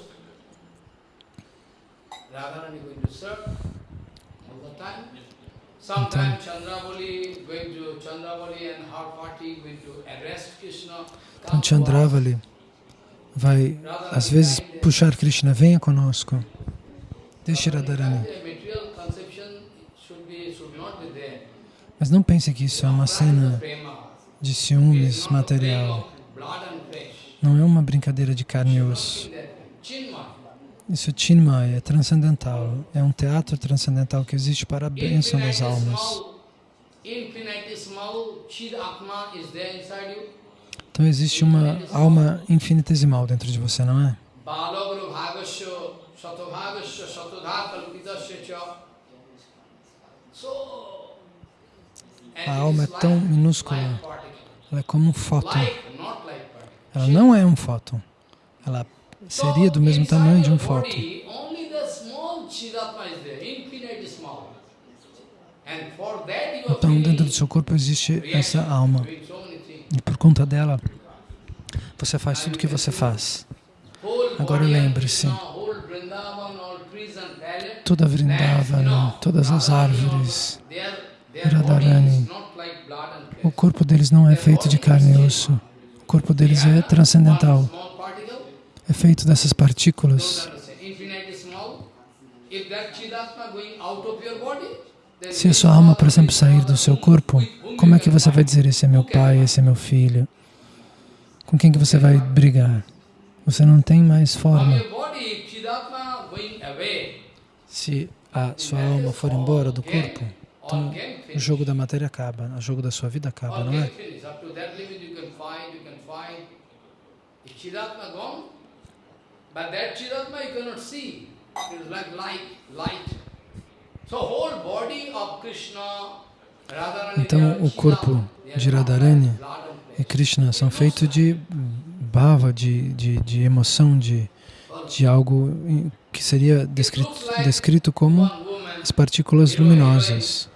Arrest Krishna. Então Chandravali vai, às vezes, puxar Krishna, venha conosco. Deixe Radharani. Mas não pense que isso é uma cena. De ciúmes material. Não é uma brincadeira de carne e osso. Isso é Chinmaya, é transcendental. É um teatro transcendental que existe para a bênção das almas. Então existe uma alma infinitesimal dentro de você, não é? A alma é tão minúscula, ela é como um fóton. Ela não é um fóton, ela seria do mesmo tamanho de um fóton. Então, dentro do seu corpo existe essa alma. E por conta dela, você faz tudo o que você faz. Agora lembre-se, toda Vrindavana, todas as árvores, Radharani, o corpo deles não é feito de carne e osso. O corpo deles é transcendental. É feito dessas partículas. Se a sua alma, por exemplo, sair do seu corpo, como é que você vai dizer, esse é meu pai, esse é meu filho? Com quem que você vai brigar? Você não tem mais forma. Se a sua alma for embora do corpo, então o jogo da matéria acaba, o jogo da sua vida acaba, não é? But that Chidatma you cannot see. It is like light, light. So whole body of Krishna, então, o corpo de Radharani e Krishna são feitos de bhava, de, de, de emoção, de, de algo que seria descrito, descrito como as partículas luminosas.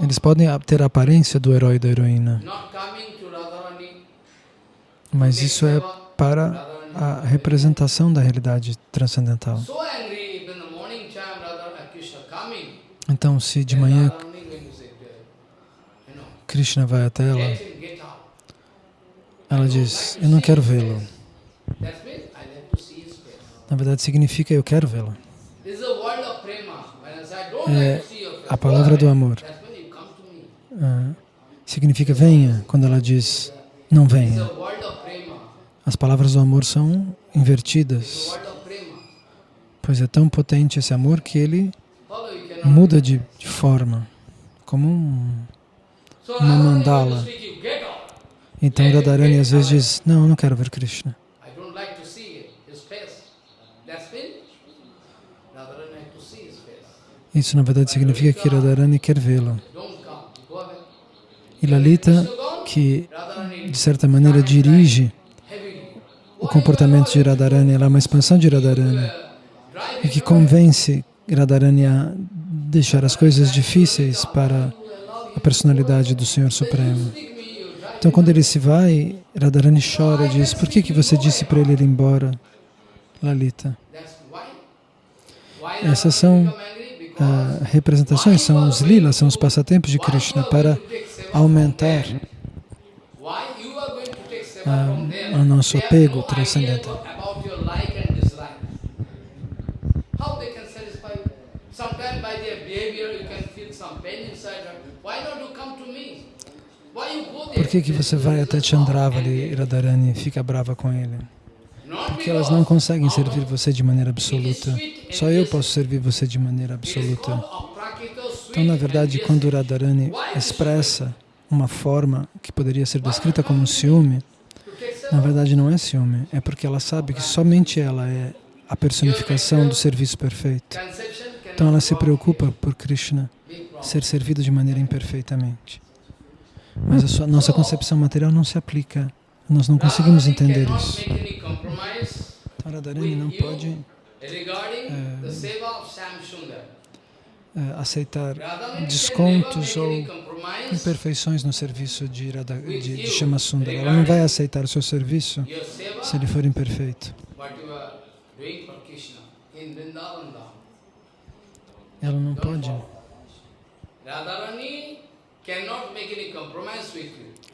Eles podem ter a aparência do herói e da heroína, mas isso é para a representação da realidade transcendental. Então, se de manhã Krishna vai até ela, ela diz, eu não quero vê-lo. Na verdade, significa eu quero vê-lo. É a palavra do amor. Ah, significa venha, quando ela diz não venha. As palavras do amor são invertidas, pois é tão potente esse amor que ele muda de, de forma, como um, uma mandala. Então Radharani às vezes diz, não, eu não quero ver Krishna. Isso na verdade significa que Radharani quer vê-lo. E Lalita, que de certa maneira dirige o comportamento de Radharani, ela é uma expansão de Radharani e que convence Radharani a deixar as coisas difíceis para a personalidade do Senhor Supremo. Então, quando ele se vai, Radharani chora e diz, por que, que você disse para ele ir embora, Lalita? Essas são uh, representações, são os lilas, são os passatempos de Krishna para aumentar uh, o nosso apego transcendental. Por que, que você vai até Chandravali, Radharani, e fica brava com ele? Porque elas não conseguem servir você de maneira absoluta. Só eu posso servir você de maneira absoluta. Então, na verdade, quando Radharani expressa uma forma que poderia ser descrita como ciúme, na verdade não é ciúme, é porque ela sabe que somente ela é a personificação do serviço perfeito. Então ela se preocupa por Krishna ser servido de maneira imperfeitamente. Mas a sua, nossa concepção material não se aplica. Nós não conseguimos entender isso. Radharani não pode é, aceitar descontos ou imperfeições no serviço de, Radha, de, de. Ela não vai aceitar o seu serviço se ele for imperfeito. Ela não pode.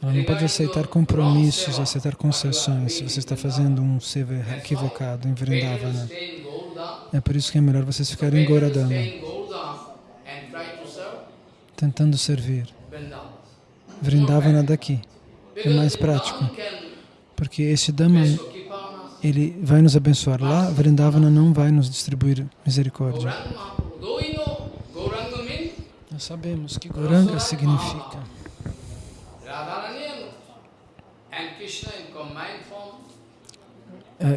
Ela não pode aceitar compromissos, aceitar concessões se você está fazendo um seva equivocado em Vrindavana. É por isso que é melhor vocês ficarem em Goradama, tentando servir Vrindavana daqui. É mais prático. Porque esse Dhamma, ele vai nos abençoar lá, Vrindavana não vai nos distribuir misericórdia. Nós sabemos que Goranga significa é,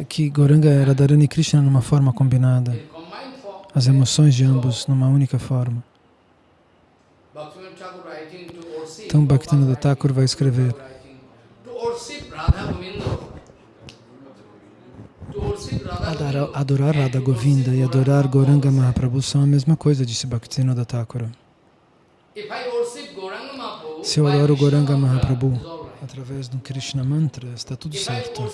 que Goranga era Radharani e Krishna numa forma combinada, as emoções de ambos numa única forma. Então Bhaktivinoda Thakur vai escrever. Adorar, adorar Radha Govinda e adorar Goranga Mahaprabhu são a mesma coisa, disse Bhaktivinoda Thakur. Se eu adoro Goranga Mahaprabhu através do Krishna Mantra, está tudo certo.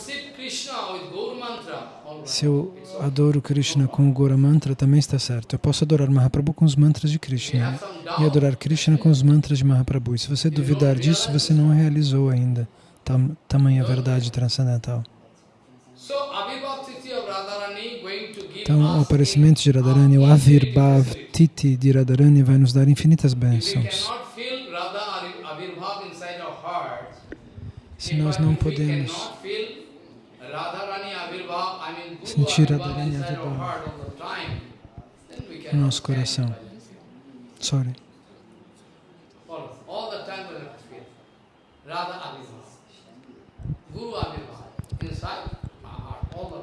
Se eu adoro Krishna com o Gora Mantra, também está certo. Eu posso adorar Mahaprabhu com os mantras de Krishna e adorar Krishna com os mantras de Mahaprabhu. E se você duvidar disso, você não realizou ainda tam, tamanha verdade transcendental. Então, o aparecimento de Radharani, o Avirbhav Titi de Radharani vai nos dar infinitas bênçãos. Se nós não podemos sentir Radharani Avirbhav no nosso coração, sorry.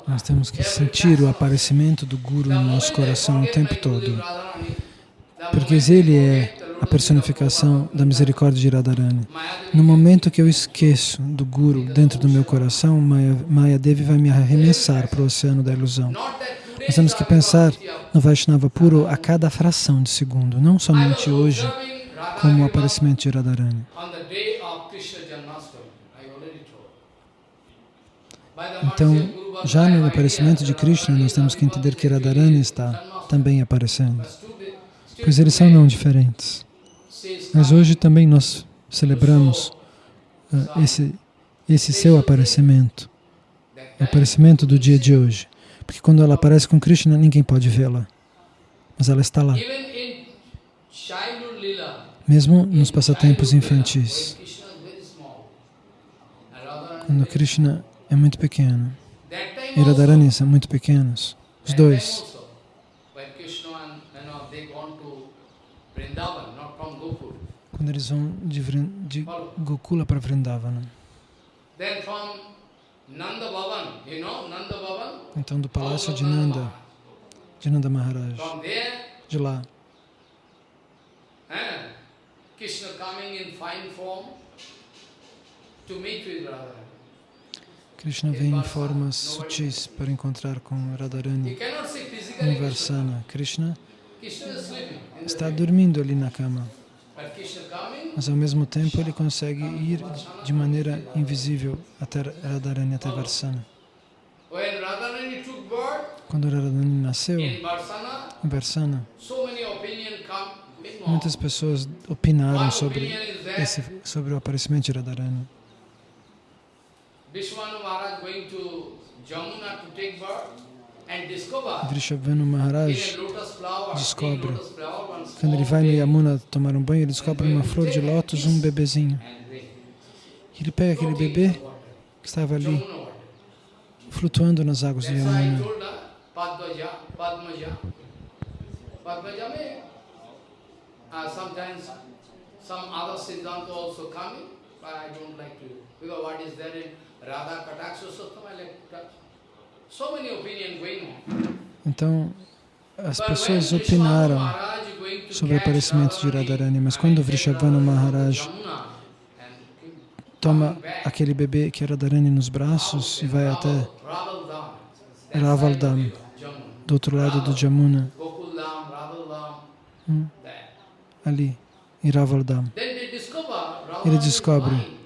Nós temos que sentir o aparecimento do Guru no nosso coração o tempo todo. Porque ele é a personificação da misericórdia de Radharani. No momento que eu esqueço do Guru dentro do meu coração, Maya, Maya Devi vai me arremessar para o oceano da ilusão. Nós temos que pensar no Vaishnava puro a cada fração de segundo, não somente hoje, como o aparecimento de Radharani. Então, já no aparecimento de Krishna, nós temos que entender que Radharani está também aparecendo, pois eles são não diferentes. Mas hoje também nós celebramos uh, esse, esse seu aparecimento, o aparecimento do dia de hoje. Porque quando ela aparece com Krishna, ninguém pode vê-la, mas ela está lá. Mesmo nos passatempos infantis. Quando Krishna é muito pequeno. E Radharani são muito pequenos. Os dois. Quando eles vão de, de Gokula para Vrindavana. Então do palácio de Nanda, de Nanda Maharaj, de lá, Krishna coming in fine form to meet with Radharani. Krishna vem em formas sutis para encontrar com Radharani. Em Varsana. Krishna está dormindo ali na cama, mas ao mesmo tempo ele consegue ir de maneira invisível até Radharani, até Varsana. Quando Radharani nasceu, em Varsana, muitas pessoas opinaram sobre, esse, sobre o aparecimento de Radharani. Vrishabhanu Maharaj descobre, quando ele vai no Yamuna tomar um banho, ele descobre uma flor de lótus, um bebezinho. Ele pega aquele bebê que estava ali, flutuando nas águas do Yamuna. Uh, sometimes some other Siddhanta also coming, but I like to, because what is there in então, as pessoas opinaram sobre o aparecimento de Radharani, mas quando Vrishabhanu Maharaj toma aquele bebê que é Radharani nos braços e vai até Ravaldam, do outro lado do Jamuna, hum, ali, em Ravaldam, ele descobre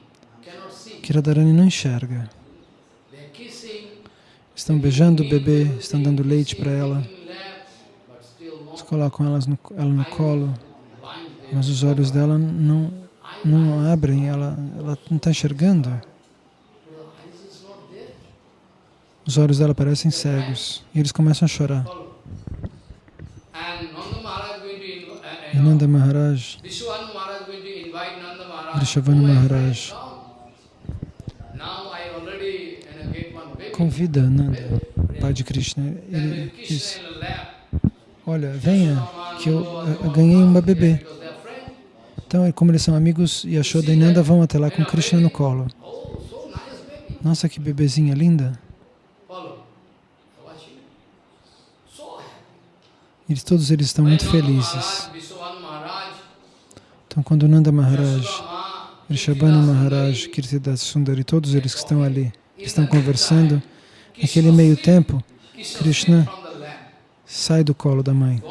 que Radharani não enxerga. Estão beijando o bebê, estão dando leite para ela. Eles colocam elas no, ela no colo, mas os olhos dela não, não abrem, ela, ela não está enxergando. Os olhos dela parecem cegos e eles começam a chorar. E Nanda Maharaj Vrishabhanu Maharaj convida Nanda, pai de Krishna. Ele diz, olha, venha, que eu, eu ganhei uma bebê. Então, como eles são amigos, Yashoda e Nanda vão até lá com Krishna no colo. Nossa, que bebezinha linda. Eles, todos eles estão muito felizes. Então, quando Nanda Maharaj, Rishabhanu Maharaj, Kirtidas Sundari, todos eles que estão ali, estão conversando, naquele meio tempo, Krishna sai do colo da mãe.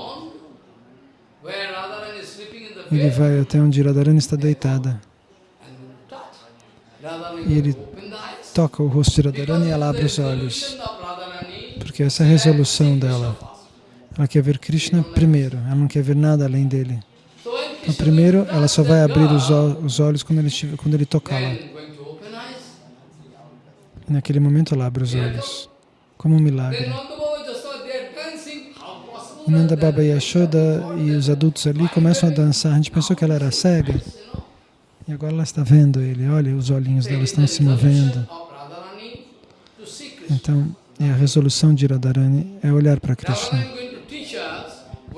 Ele vai até onde Radharani está deitada. E ele toca o rosto de Radharani e ela abre os olhos. Porque essa é a resolução dela. Ela quer ver Krishna primeiro, ela não quer ver nada além dele. Então, primeiro, ela só vai abrir os, os olhos quando ele, quando ele tocá-la. E naquele momento ela abre os olhos, como um milagre. E Nanda Baba Yashoda e os adultos ali começam a dançar. A gente pensou que ela era cega. E agora ela está vendo ele. Olha, os olhinhos dela estão se movendo. Então, e a resolução de Radharani é olhar para Krishna.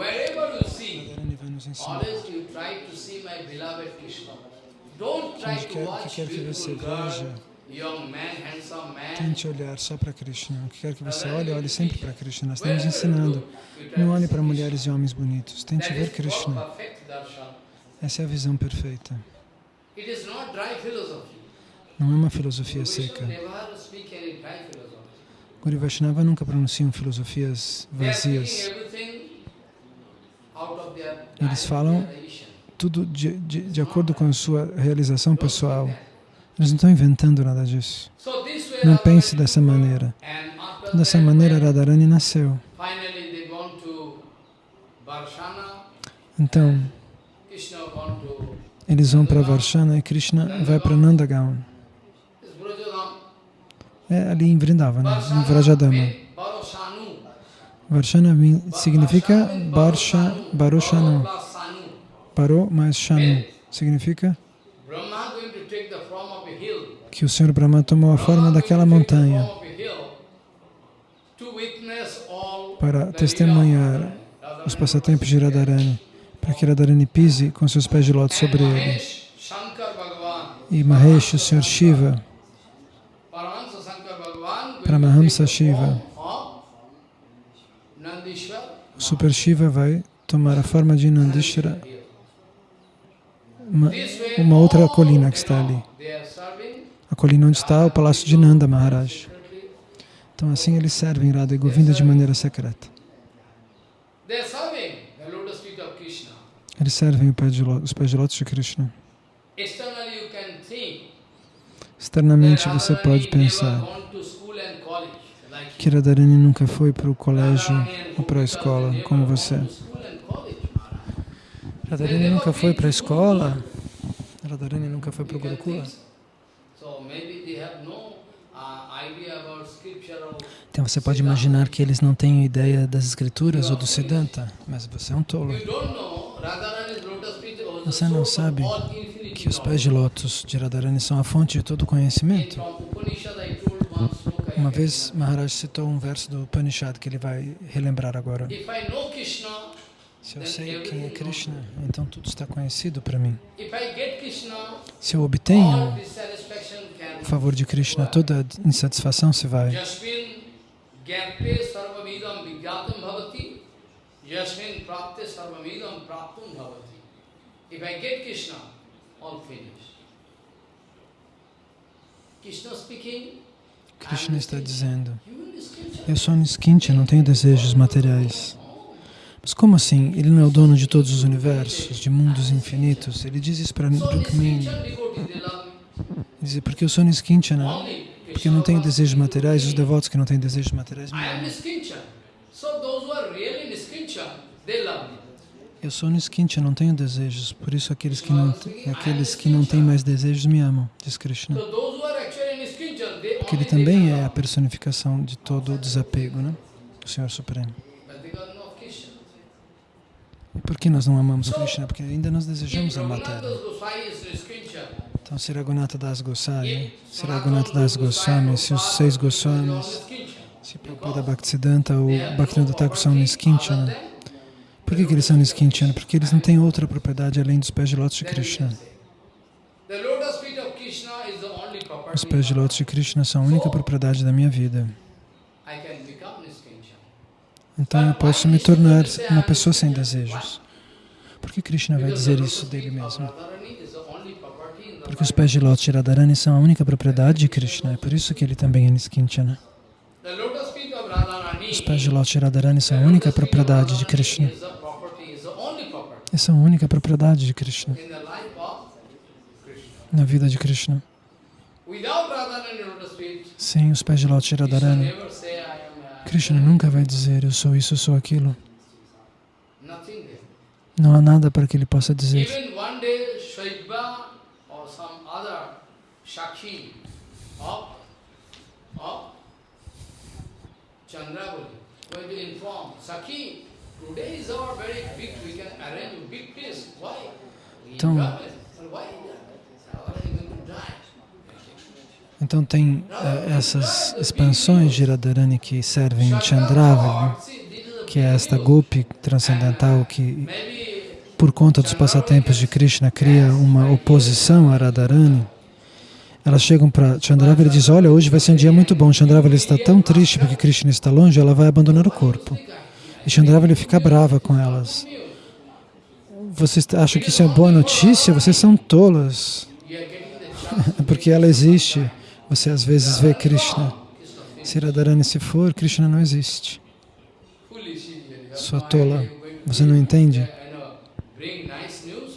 Radharani vai nos ensinar. Onde quer que quer que você veja, tente olhar só para Krishna. O que quer que você olhe, olhe sempre para Krishna. Nós estamos ensinando. Não olhe para mulheres e homens bonitos. Tente ver Krishna. Essa é a visão perfeita. Não é uma filosofia seca. Guru Vaishnava nunca pronunciam filosofias vazias. Eles falam tudo de, de, de acordo com a sua realização pessoal. Eles não estão inventando nada disso. Não pense dessa maneira. Dessa maneira, Radharani nasceu. Então, eles vão para Varshana e Krishna vai para Nandagaon. É ali em Vrindavana, em Vrajadama. Varshana significa Barsha, Baroshanu. Parou mais Shanu. Significa que o Senhor Brahma tomou a forma daquela montanha para testemunhar os passatempos de Radharani, para que Radharani pise com seus pés de lótus sobre ele. E Mahesh, o Senhor Shiva, Paramahamsa Shiva, o Super Shiva vai tomar a forma de Nandishvara, uma, uma outra colina que está ali. A colina onde está o palácio de Nanda Maharaj. Então assim eles servem Radha e Govinda de maneira secreta. Eles servem os pés de lótus de Krishna. Externamente você pode pensar que Radharani nunca foi para o colégio ou para a escola, como você. Radharani nunca foi para a escola? Radharani nunca foi para o Gurukula? Então você pode imaginar que eles não têm ideia das escrituras ou do Siddhanta, mas você é um tolo. Você não sabe que os pés de lótus de Radharani são a fonte de todo conhecimento? Uma vez Maharaj citou um verso do Upanishad que ele vai relembrar agora. Se eu sei quem é Krishna, então tudo está conhecido para mim. Se eu obtenho o favor de Krishna, toda insatisfação se vai. Krishna está dizendo, eu sou Niskincha, não tenho desejos materiais. Mas como assim? Ele não é o dono de todos os universos, de mundos infinitos? Ele diz isso para Rukmini. Diz, porque eu sou Niskinchana, porque eu não tenho desejos materiais, os devotos que não têm desejos materiais me amam. Eu sou Niskincha, não tenho desejos, por isso aqueles que não, aqueles que não têm mais desejos me amam, diz Krishna. Porque ele também é a personificação de todo o desapego, né? O Senhor Supremo. Por que nós não amamos Krishna? Porque ainda nós desejamos a matéria. Então, se Raghunatha Das Goswami, se Raghunatha Das Goswami, se os seis Goswamis, se Prabhupada Bhaktisiddhanta ou Bhaktivinoda Thakur são Niskinchana, por que, que eles são Niskinchana? Porque eles não têm outra propriedade além dos pés de lótus de Krishna. Os pés de lótus de Krishna são a única propriedade da minha vida. Então eu posso me tornar uma pessoa sem desejos. Por que Krishna vai dizer isso dele mesmo? Porque os pés de lótus de Radharani são a única propriedade de Krishna. É por isso que ele também é Niskinchana. Os pés de lótus de Radharani são a única propriedade de Krishna. E são a única propriedade de Krishna. Na vida de Krishna. Sem os pés de lótus de Radharani, Krishna nunca vai dizer, eu sou isso, eu sou aquilo. Não há nada para que ele possa dizer. Então, então tem uh, essas expansões de Radharani que servem em Chandravali, que é esta golpe transcendental que, por conta dos passatempos de Krishna, cria uma oposição a Radharani. Elas chegam para Chandravali e dizem, olha, hoje vai ser um dia muito bom. Chandravali está tão triste porque Krishna está longe, ela vai abandonar o corpo. E Chandravali fica brava com elas. Vocês acham que isso é boa notícia? Vocês são tolas. *laughs* porque ela existe. Você às vezes vê Krishna. Se Radharani se for, Krishna não existe. Sua tola. Você não entende?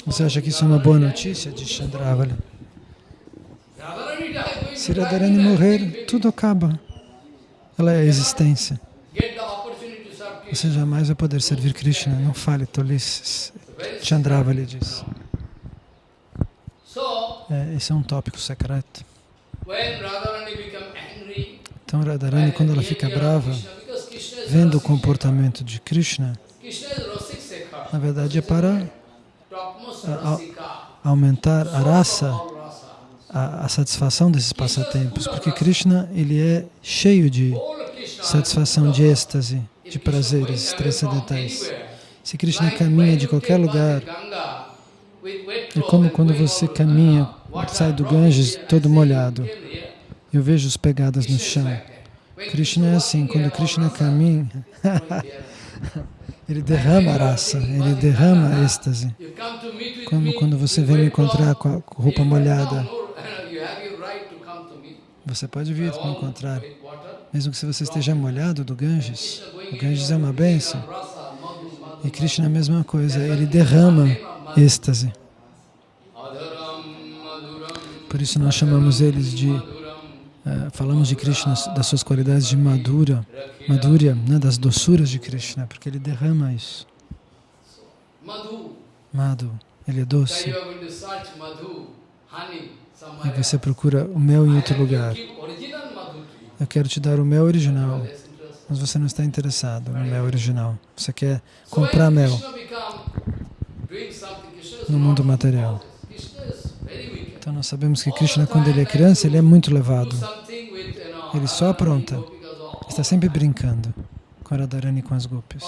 Você acha que isso é uma boa notícia de Chandravali? Se Radharani morrer, tudo acaba. Ela é a existência. Você jamais vai poder servir Krishna. Não fale tolices. Chandravali diz. É, esse é um tópico secreto. Então Radharani, quando ela fica brava, vendo o comportamento de Krishna, na verdade é para aumentar a raça, a, a, satisfação desses passatempos, porque Krishna ele é cheio de satisfação, de êxtase, de prazeres transcendentais. Se Krishna caminha de qualquer lugar, é como quando você caminha, sai do Ganges todo molhado. Eu vejo as pegadas no chão. Krishna é assim, quando Krishna caminha, *laughs* ele derrama raça, ele derrama êxtase. Como quando você vem me encontrar com a roupa molhada. Você pode vir me encontrar, mesmo que se você esteja molhado do Ganges. O Ganges é uma bênção. E Krishna é a mesma coisa, ele derrama êxtase. Por isso nós chamamos eles de Uh, falamos de Krishna, das suas qualidades de madura, madura, né, das doçuras de Krishna, porque ele derrama isso. Madhu, ele é doce. E você procura o mel em outro lugar. Eu quero te dar o mel original, mas você não está interessado no mel original. Você quer comprar mel no mundo material. Então nós sabemos que Krishna, quando ele é criança, ele é muito levado. Ele só apronta. Está sempre brincando com Radharani e com as gopis.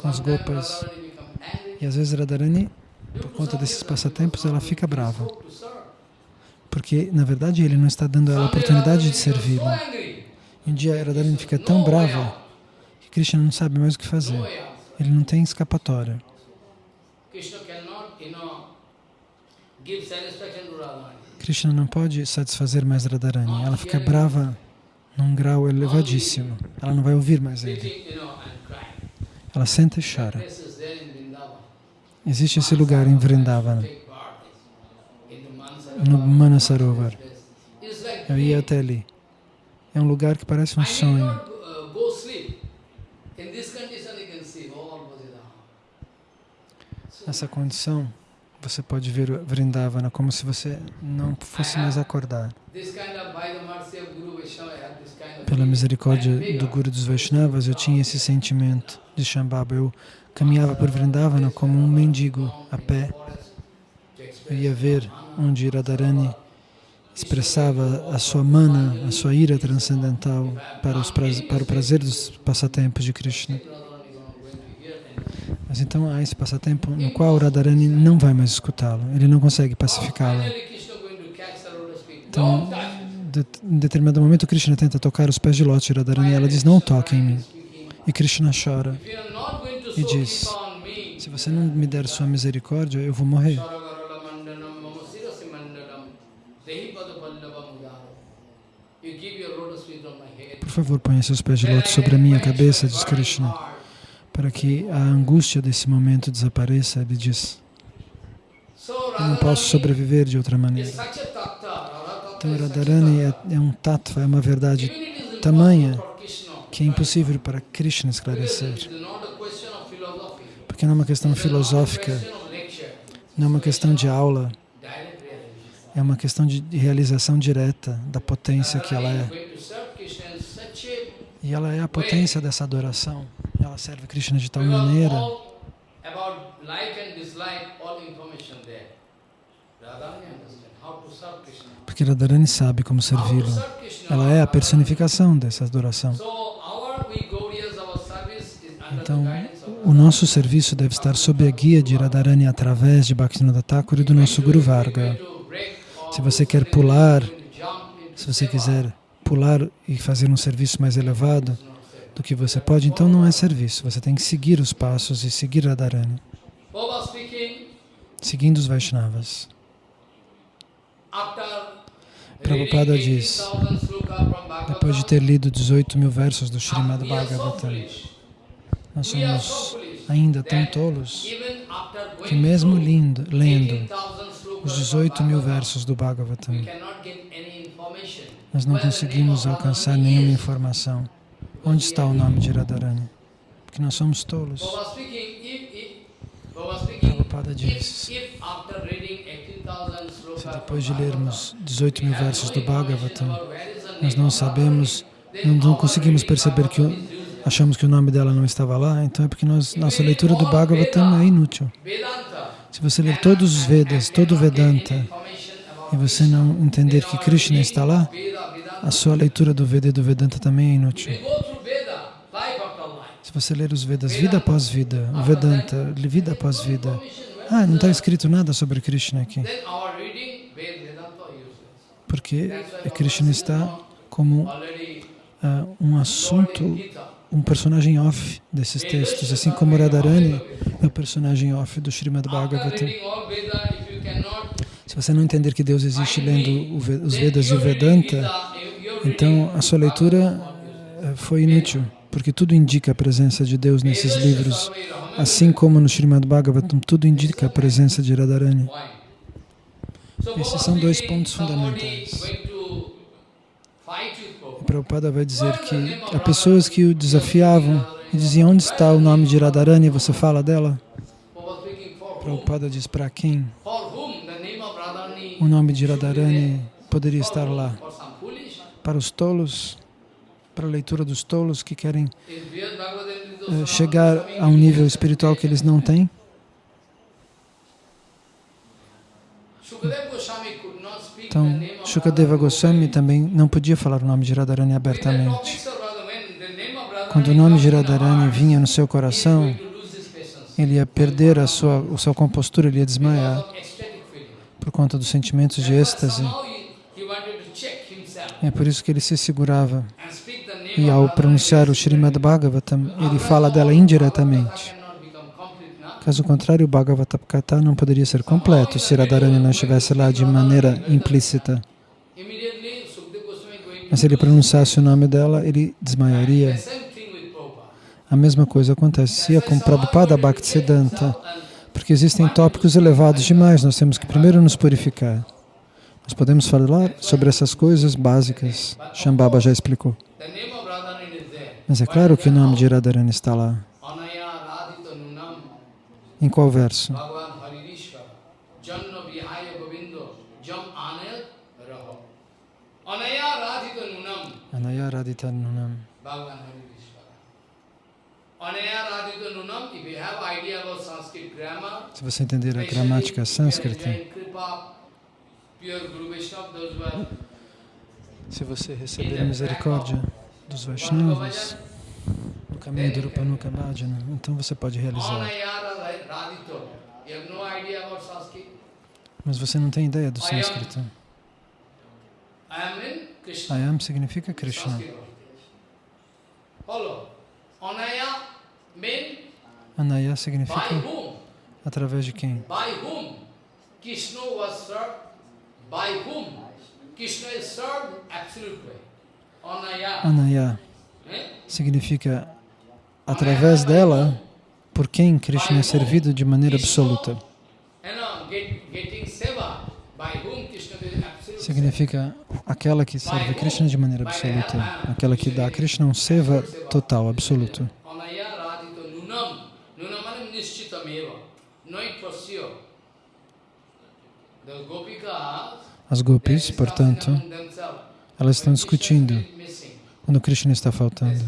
Com as gopas. E às vezes Radharani, por conta desses passatempos, ela fica brava. Porque, na verdade, ele não está dando ela a oportunidade de servi-lo. Um dia Radharani fica tão brava que Krishna não sabe mais o que fazer. Ele não tem escapatória. Krishna não pode satisfazer mais Radharani. Ela fica brava num grau elevadíssimo. Ela não vai ouvir mais ele. Ela senta e chora. Existe esse lugar em Vrindavana, no Manasarovar. Eu ia até ali. É um lugar que parece um sonho. Nessa condição, você pode ver Vrindavana como se você não fosse mais acordar. pela misericórdia do Guru dos Vaishnavas, eu tinha esse sentimento de Shambhava. Eu caminhava por Vrindavana como um mendigo a pé. Ia ver onde Radharani expressava a sua mana, a sua ira transcendental para, para o prazer dos passatempos de Krishna. Mas então há esse passatempo no qual Radharani não vai mais escutá-lo, ele não consegue pacificá-lo. Então, de, em determinado momento, Krishna tenta tocar os pés de de Radharani e ela diz, não toque em mim. E Krishna chora e diz, se você não me der sua misericórdia, eu vou morrer. Por favor, ponha seus pés de lótus sobre a minha cabeça, diz Krishna, para que a angústia desse momento desapareça, ele diz. Eu não posso sobreviver de outra maneira. Então, Radharani é, é um tattva, é uma verdade tamanha que é impossível para Krishna esclarecer. Porque não é uma questão filosófica, não é uma questão de aula, é uma questão de realização direta da potência que ela é. E ela é a potência dessa adoração. Ela serve Krishna de tal maneira porque Radharani sabe como servi-lo. Ela é a personificação dessa adoração. Então, o nosso serviço deve estar sob a guia de Radharani através de Bhaktivinoda Thakur e do nosso Guru Varga. Se você quer pular, se você quiser pular e fazer um serviço mais elevado do que você pode, então não é serviço. Você tem que seguir os passos e seguir Radharani, seguindo os Vaishnavas. Prabhupada diz, depois de ter lido 18 mil versos do Srimad Bhagavatam, nós somos ainda tão tolos que mesmo lindo, lendo os 18 mil versos do Bhagavatam, nós não conseguimos alcançar nenhuma informação. Onde está o nome de Radharani? Porque nós somos tolos. Prabhupada diz, se depois de lermos 18 mil versos do Bhagavatam, nós não sabemos, não, conseguimos perceber que achamos que o nome dela não estava lá, então é porque nós, nossa leitura do Bhagavatam é inútil. Se você ler todos os Vedas, todo o Vedanta, e você não entender que Krishna está lá, a sua leitura do Veda e do Vedanta também é inútil. Se você ler os Vedas vida após vida, o Vedanta, vida após vida, ah, não está escrito nada sobre Krishna aqui porque Krishna está como uh, um assunto, um personagem off desses textos, assim como Radharani é o personagem off do Srimad Bhagavatam. Se você não entender que Deus existe lendo os Vedas e o Vedanta, então a sua leitura eh, foi inútil, porque tudo indica a presença de Deus nesses livros, assim como no Srimad Bhagavatam, tudo indica a presença de Radharani. Esses são dois pontos fundamentais. Prabhupada vai dizer que há pessoas que o desafiavam e diziam, onde está o nome de Radharani? Você fala dela? Prabhupada diz, para quem o nome de Radharani poderia estar lá? Para os tolos? Para a leitura dos tolos que querem uh, chegar a um nível espiritual que eles não têm? Então, Shukadeva Goswami também não podia falar o nome de Radharani abertamente. Quando o nome de Radharani vinha no seu coração, ele ia perder a sua, a sua compostura, ele ia desmaiar por conta dos sentimentos de êxtase. É por isso que ele se segurava. E ao pronunciar o Srimad Bhagavatam, ele fala dela indiretamente. Caso contrário, o Bhagavata Katha não poderia ser completo se Radharani não estivesse lá de maneira implícita. Mas se ele pronunciasse o nome dela, ele desmaiaria. A mesma coisa acontecia com Prabhupada Bhaktisiddhanta, porque existem tópicos elevados demais, nós temos que primeiro nos purificar. Nós podemos falar sobre essas coisas básicas, Shambhava já explicou. Mas é claro que o nome de Radharani está lá. Em qual verso? Anaya Radhita Nunam. Se você entender a gramática sânscrita, se você receber a misericórdia dos Vaishnavas no caminho do Rupanuka Bhajana, então você pode realizar. Mas você não tem ideia do sânscrito. Ayam significa Krishna. Anaya significa através de quem? Krishna was served? By whom Krishna is served absolute way. Anaya. Anaya Eh? significa através dela por quem Krishna é servido de maneira absoluta. Significa aquela que serve Krishna de maneira absoluta, aquela que dá a Krishna um seva total, absoluto. As gopis, portanto, elas estão discutindo quando Krishna está faltando.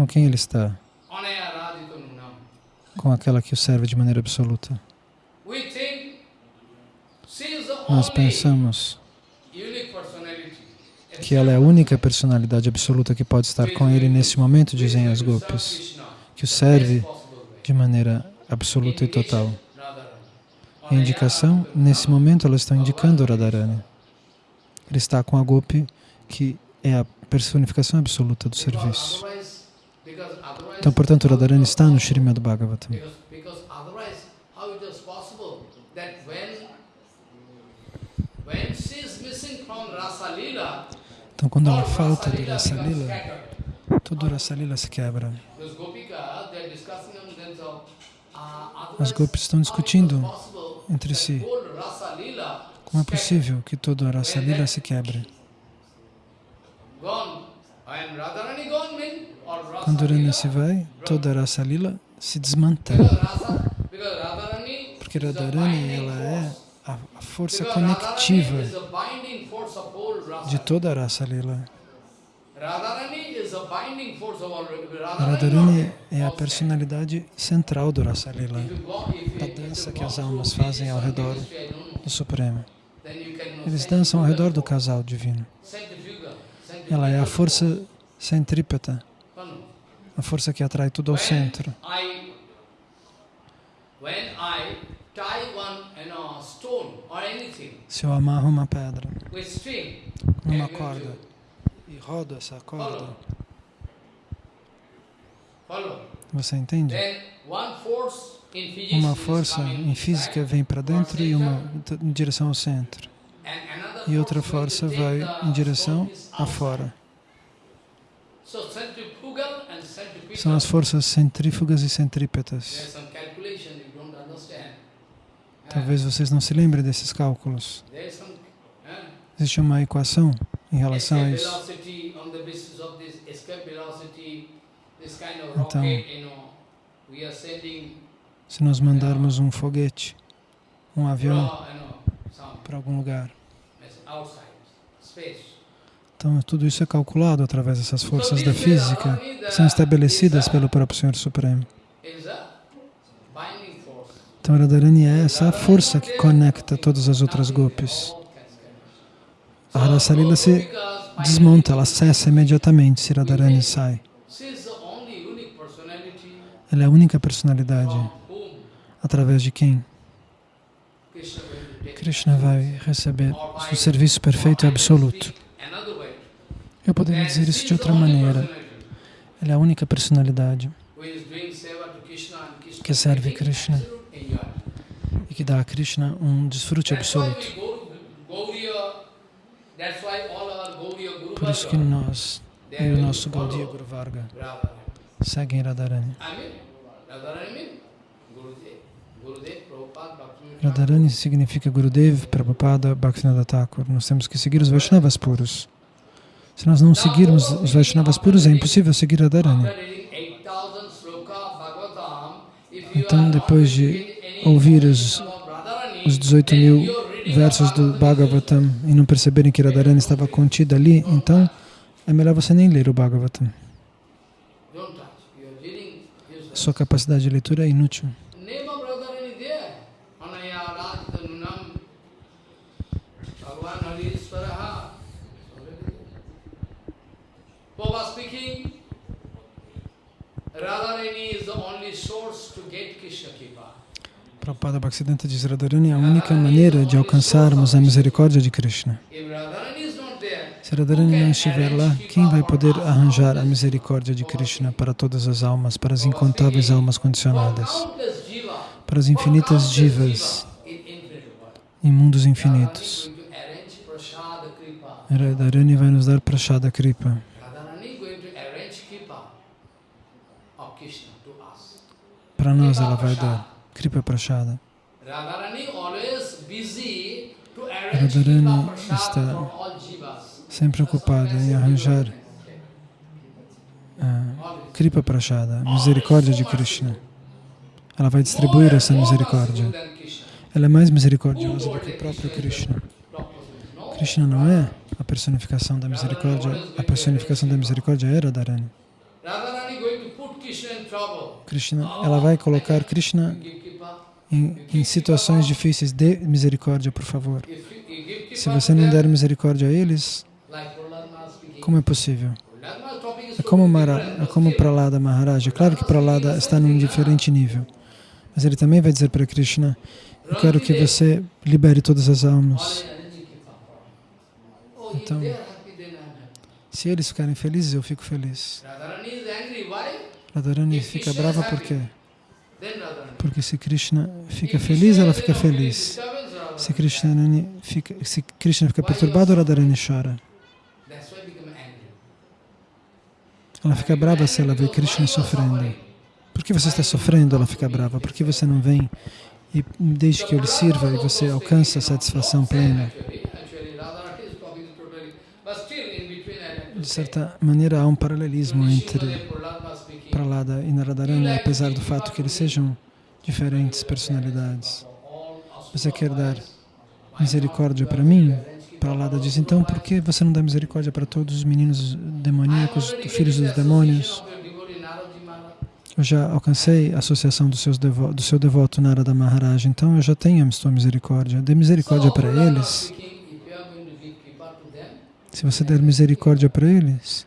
Com quem ele está? Com aquela que o serve de maneira absoluta. Nós pensamos que ela é a única personalidade absoluta que pode estar com ele nesse momento, dizem as gopis, que o serve de maneira absoluta e total. Em indicação, nesse momento elas estão indicando Radharani. Ele está com a gopi que é a personificação absoluta do serviço. Então, portanto, Radharani está no Srimad Bhagavatam. Então, quando ela falta do Rasa Lila, todo o Rasa Lila se quebra. Uh, As gopis estão discutindo entre si como é possível que todo o Rasa Lila se quebre. Gone. And Radharani gone mean Rani se vai, toda a Rasa Lila se desmantela. Porque Radharani ela é a, força conectiva de toda a Rasa Lila. Radharani é a personalidade central do Rasa Lila, da dança que as almas fazem ao redor do Supremo. Eles dançam ao redor do casal divino. Ela é a força centrípeta? A força que atrai tudo ao centro. Se eu amarro uma pedra I'm going corda e rodo essa corda, você entende? Uma força em física vem para dentro e uma em direção ao centro. E outra força vai em direção a fora. So centrifugal and centripetal. São as forças centrífugas e centrípetas. Talvez vocês não se lembrem desses cálculos. Existe uma equação em relação a isso. Então, Se nós mandarmos um foguete, um avião para algum lugar. Então tudo isso é calculado através dessas forças da física que são estabelecidas pelo próprio Senhor Supremo. Então Radharani é essa força que conecta todas as outras gopis. A Rasalila se desmonta, ela cessa imediatamente se Radharani sai. Ela é a única personalidade através de quem Krishna vai receber o serviço perfeito e absoluto. Eu poderia dizer isso de outra maneira. Ela é a única personalidade Que serve Krishna. e que dá a Krishna um desfrute absoluto. Por isso que nós e o nosso Gaudiya Guru Varga seguem Radharani. Radharani significa Gurudev, Prabhupada, Bhaktivinoda Thakur. Nós temos que seguir os Vaishnavas puros. Se nós não seguirmos os Vaishnavas puros, é impossível seguir Radharani. After reading 8,000 sloka Bhagavatam, if you Então, depois de ouvir os- os 18 then mil versos do Bhagavatam e não perceberem que Radharani estava contida ali, então é melhor você nem ler o Bhagavatam. Sua capacidade de leitura é inútil. Name of Radharani there. Anaya Radhanunam. Bhagavan Hari Swaraha. Baba speaking. Radharani is the only source to get Krishna Kipa. Prabhupada Bhaktisiddhanta diz Radharani é a única maneira de alcançarmos a misericórdia de Krishna. Se Radharani não estiver lá, quem vai poder arranjar a misericórdia de Krishna para todas as almas, para as incontáveis almas condicionadas, para as infinitas divas em mundos infinitos? Radharani vai nos dar Prashada Kripa. Radharani going to arrange kripa of Krishna to us. Para nós ela vai dar Kripa Prashada. Radharani está sempre ocupada em arranjar ah, Kripa Prashada, a misericórdia de Krishna. Ela vai distribuir essa misericórdia. Ela é mais misericordiosa do que o próprio Krishna. Krishna não é a personificação da misericórdia, a personificação da misericórdia é Radharani. Radharani going to put Krishna. Krishna, ela vai colocar Krishna em, em situações difíceis. Dê misericórdia, por favor. Se você não der misericórdia a eles, como é possível? É como, Mara, é como Pralada Maharaj. É claro que Pralada está num diferente nível. Mas ele também vai dizer para Krishna, eu quero que você libere todas as almas. Oh, Então-. Se eles ficarem felizes, eu fico feliz. Radharani fica brava por quê? Porque se Krishna fica feliz, ela fica feliz. Se Krishna fica, se Krishna fica perturbado, Radharani chora. Ela fica brava se ela vê Krishna sofrendo. Por que você está sofrendo? Ela fica brava. Por que você não vem e desde que eu lhe sirva e você alcança a satisfação plena? De certa maneira, há um paralelismo entre. Pralada e Naradharani, apesar do fato que eles sejam diferentes personalidades. Você quer dar misericórdia para mim? Pralada diz, então por que você não dá misericórdia para todos os meninos demoníacos, filhos dos demônios? Eu já alcancei a associação seus devo do seu devoto Narada Maharaj, então eu já tenho a sua misericórdia. Dê misericórdia para eles. Se você der misericórdia para eles,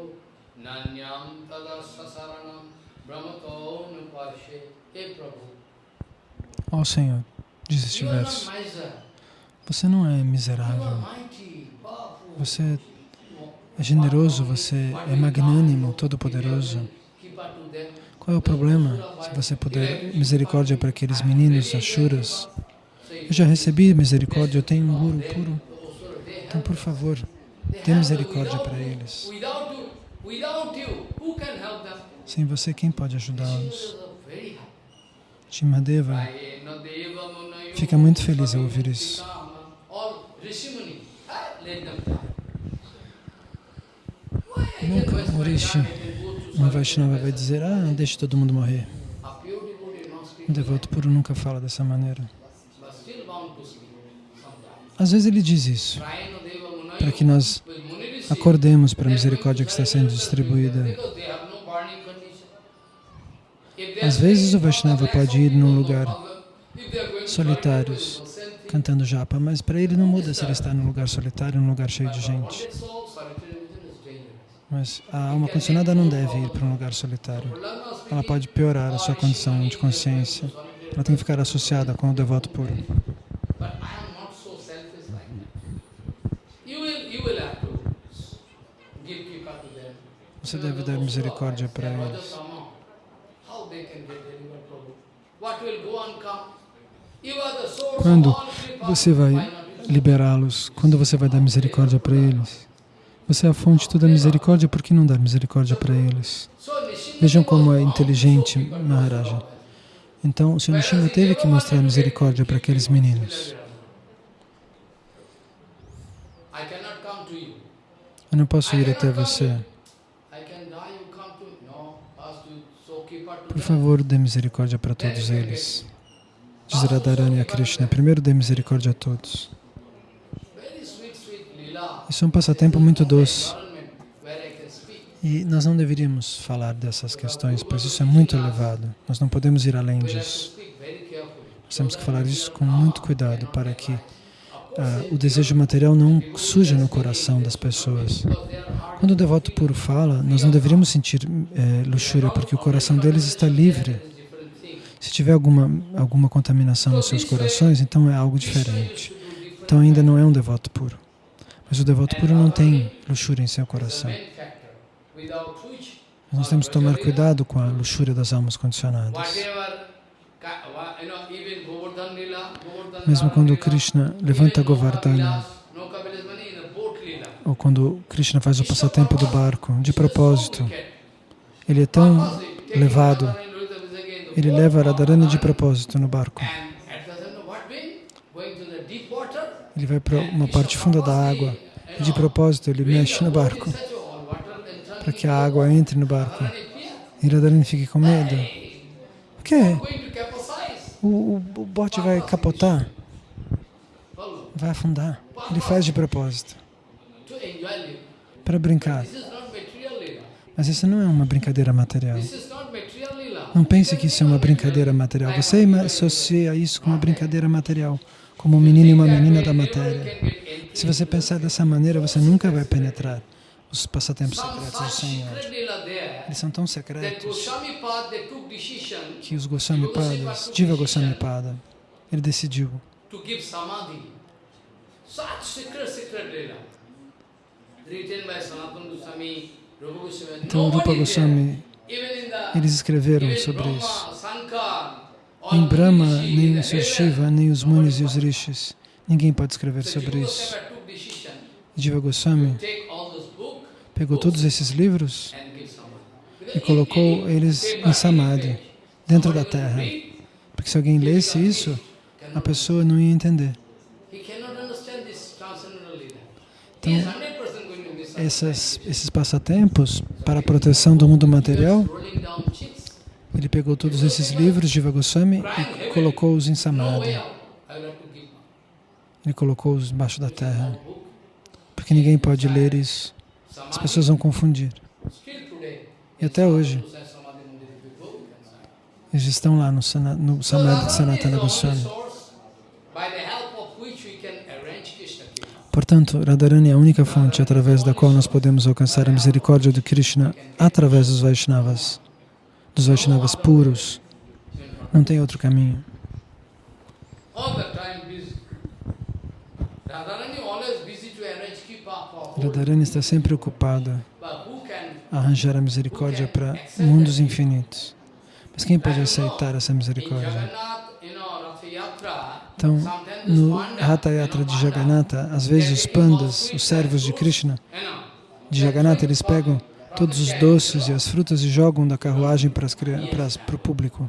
nanyam tadassa saranam brahmato nupashe Hey Prabhu, Ó Senhor, diz este verso. Você não é miserável. Você é generoso, você é magnânimo, todo-poderoso. Qual é o problema se você puder misericórdia para aqueles meninos ashuras? Eu já recebi misericórdia, eu tenho um guru puro. Então, por favor, dê misericórdia para eles. Sem você, quem pode ajudá-los? Shimadeva fica muito feliz ao ouvir isso. ah, Nunca um Rishi, um Vaishnava vai dizer, ah, deixe todo mundo morrer. Um devoto puro nunca fala dessa maneira. Às vezes ele diz isso, para que nós. Acordemos para a misericórdia que está sendo distribuída. Às vezes o Vaishnava "Oh, pode ir num lugar problem." If they are going to solitários, cantando japa, mas para ele não muda se ele está num lugar solitário ou num lugar cheio de gente. Mas a alma condicionada não deve ir para um lugar solitário. Ela pode piorar a sua condição de consciência. Ela tem que ficar associada com o devoto puro. But I am not so selfish like that. You will, you will have to give kripa to them. Você deve dar misericórdia para eles. Quando você vai liberá-los? Quando você vai dar misericórdia para eles? Você é a fonte de toda a misericórdia, por que não dar misericórdia para eles? Vejam como é inteligente Maharaja. Então, o Sr. Nishima teve que mostrar misericórdia para aqueles meninos. Eu não posso ir até você. Por favor, dê misericórdia para todos eles. Diz Radharani a Krishna, primeiro dê misericórdia a todos. Isso é um passatempo muito doce. E nós não deveríamos falar dessas questões, pois isso é muito elevado. Nós não podemos ir além disso. Nós temos que falar isso com muito cuidado para que uh, o desejo material não suja no coração das pessoas. Quando o devoto puro fala, nós não deveríamos sentir eh, luxúria, porque o coração deles está livre. Se tiver alguma, alguma contaminação nos seus corações, então é algo diferente. Então ainda não é um devoto puro. Mas o devoto puro não tem luxúria em seu coração. Nós temos que tomar cuidado com a luxúria das almas condicionadas. Mesmo quando Krishna levanta Govardhana, ou quando Krishna faz o passatempo do barco, de propósito, ele é tão levado, ele leva Radharani de propósito no barco. Ele vai para uma parte funda da água de propósito ele mexe no barco para que a água entre no barco. E Radharani fique com medo. Por quê? O, o, o bote vai capotar, vai afundar. Ele faz de propósito para brincar. Mas isso não é uma brincadeira material. Não pense que isso é uma brincadeira material. Você associa isso com uma brincadeira material, como um menino e uma menina da matéria. Se você pensar dessa maneira, você nunca vai penetrar os passatempos secretos do Senhor. Eles são tão secretos. que os Goswami Padas, Jiva Goswami Pada, ele decidiu. Então, Rupa Goswami, eles escreveram sobre isso. Nem Brahma, nem o Sr. Shiva, nem os Munis e os Rishis, ninguém pode escrever sobre isso. Jiva Goswami pegou todos esses livros e colocou eles em Samadhi, dentro da terra. Porque se alguém lesse isso, a pessoa não ia entender. Então, essas, esses passatempos para a proteção do mundo material, ele pegou todos esses livros de Vagoswami e colocou-os em Samadhi. Ele colocou-os embaixo da terra, porque ninguém pode ler isso. As pessoas vão confundir. E até hoje, eles estão lá no, no Samadhi de Sanatana Goswami. Portanto, Radharani é a única fonte através da qual nós podemos alcançar a misericórdia de Krishna através dos Vaishnavas, dos Vaishnavas puros. Não tem outro caminho. Radharani está sempre ocupada a arranjar a misericórdia para mundos infinitos. Mas quem pode aceitar essa misericórdia? Então, no Hatha Yatra de Jagannatha, às vezes os pandas, os servos de Krishna, de Jagannatha, eles pegam todos os doces e as frutas e jogam da carruagem para, as, para, o público.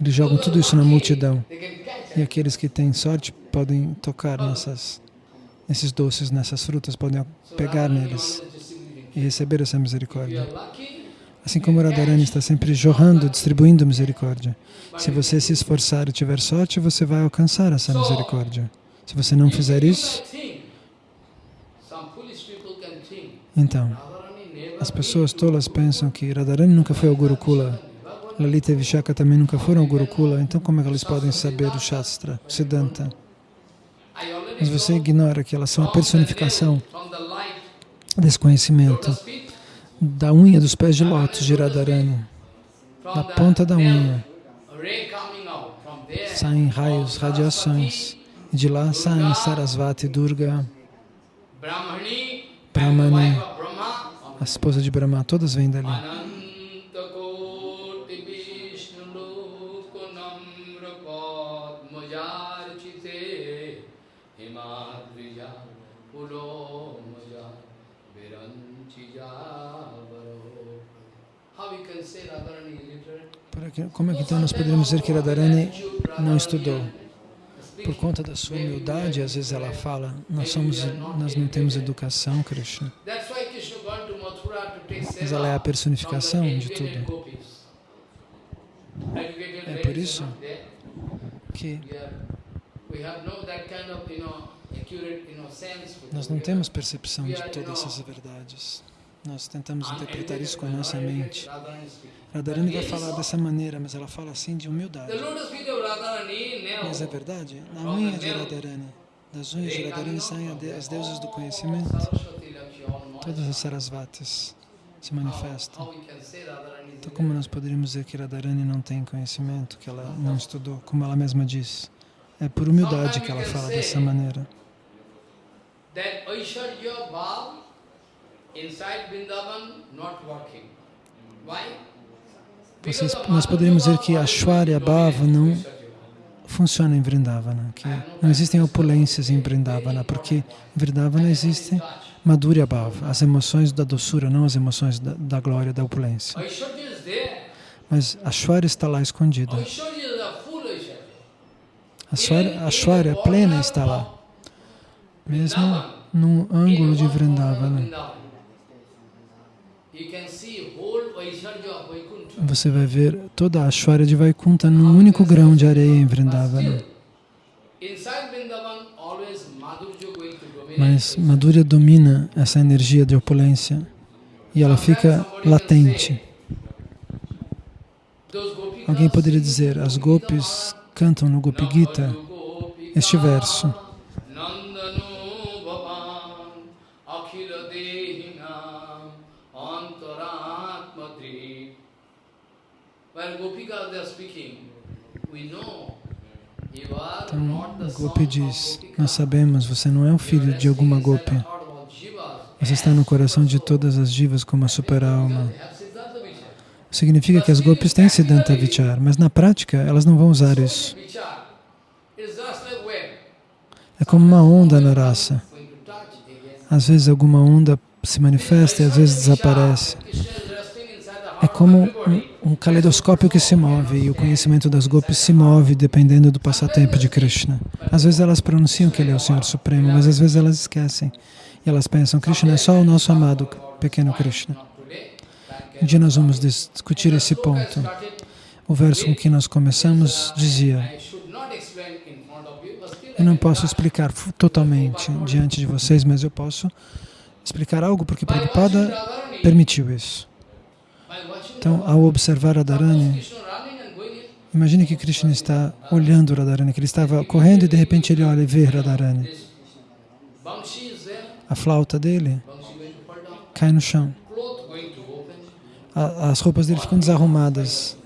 Eles jogam tudo isso na multidão. E aqueles que têm sorte podem tocar nessas, nesses doces, nessas frutas, podem pegar neles e receber essa misericórdia. Assim como Radharani está sempre jorrando, distribuindo misericórdia. Se você se esforçar e tiver sorte, você vai alcançar essa misericórdia. Se você não fizer isso, então, as pessoas tolas pensam que Radharani nunca foi ao Gurukula, Lalita e Vishaka também nunca foram ao Gurukula, então como é que eles podem saber o Shastra, o Siddhanta? Mas você ignora que elas são a personificação desse conhecimento da unha dos pés de lótus de Radharani, da ponta da unha, saem raios, radiações, e de lá saem Sarasvati, Durga, Brahmani, a esposa de Brahma, todas vêm dali. Como é que então nós poderíamos dizer que Radharani não estudou? Por conta da sua humildade, às vezes ela fala, nós, somos, nós não temos educação, Krishna. Mas ela é a personificação de tudo. É por isso que nós não temos percepção de todas essas verdades. Nós tentamos interpretar isso com a nossa mente. Radharani vai falar dessa maneira, mas ela fala assim de humildade. Mas é verdade, na unha de Radharani, das unhas de Radharani saem as deusas do conhecimento. Todas as Sarasvatis se manifestam. Então como nós poderíamos dizer que Radharani não tem conhecimento, que ela não estudou, como ela mesma disse? É por humildade que ela fala dessa maneira. Vocês, nós poderíamos dizer que a Shwarya Bhava não funciona em Vrindavana, que não existem opulências em Vrindavana, porque em Vrindavana existe Madhurya Bhava, as emoções da doçura, não as emoções da, da glória, da opulência. Mas a Shwarya está lá escondida. A Shwarya, a Shwarya plena está lá, mesmo num ângulo de Vrindavana. Você vai ver toda a Ashwarya de Vaikunta num único grão de areia em Vrindavana. Mas Madhurya domina essa energia de opulência e ela fica latente. Alguém poderia dizer, as gopis cantam no Gopi Gita este verso. Então, Gopi diz, nós sabemos, você não é o filho de alguma Gopi. Você está no coração de todas as divas como a super-alma. Significa que as Gopis têm Siddhanta Vichar, mas na prática elas não vão usar isso. É como uma onda na raça. Às vezes alguma onda se manifesta e às vezes desaparece. É como um, um caleidoscópio que se move e o conhecimento das gopis se move dependendo do passatempo de Krishna. Às vezes elas pronunciam que ele é o Senhor Supremo, mas às vezes elas esquecem. E elas pensam, Krishna é só o nosso amado pequeno Krishna. Um dia nós vamos discutir esse ponto. O verso com que nós começamos dizia, eu não posso explicar totalmente diante de vocês, mas eu posso explicar algo porque Prabhupada permitiu isso. Então, ao observar Radharani, imagine que Krishna está olhando Radharani, que ele estava correndo e de repente ele olha e vê Radharani. A flauta dele cai no chão. as roupas dele ficam desarrumadas.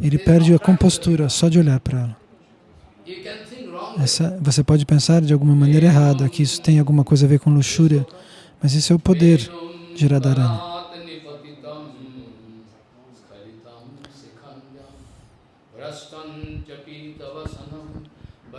Ele perde a compostura só de olhar para ela. Essa, você pode pensar de alguma maneira errada, que isso tem alguma coisa a ver com luxúria, mas isso é o poder de Radharani.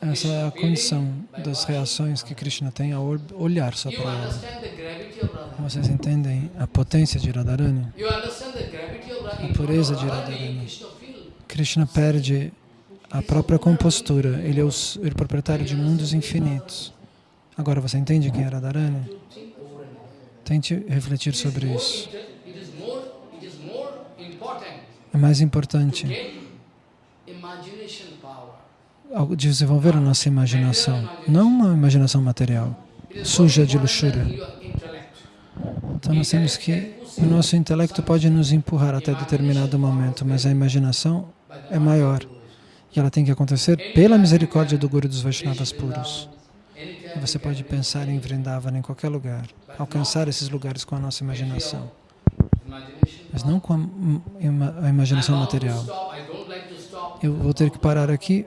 Essa é a condição das reações que Krishna tem ao olhar só para ela. Vocês entendem a potência de Radharani? A pureza de Radharani. Krishna perde a própria compostura. Ele é o, ele é o proprietário de mundos infinitos. Agora você entende quem é Radharani? Tente refletir sobre isso. É mais importante desenvolver a nossa imaginação, não uma imaginação material, suja de luxúria. Então nós temos que, o nosso intelecto pode nos empurrar até determinado momento, mas a imaginação é maior. E ela tem que acontecer pela misericórdia do Guru dos Vaishnavas puros. Você pode pensar em Vrindavan em qualquer lugar, alcançar esses lugares com a nossa imaginação, mas não com a, a imaginação material. Eu vou ter que parar aqui.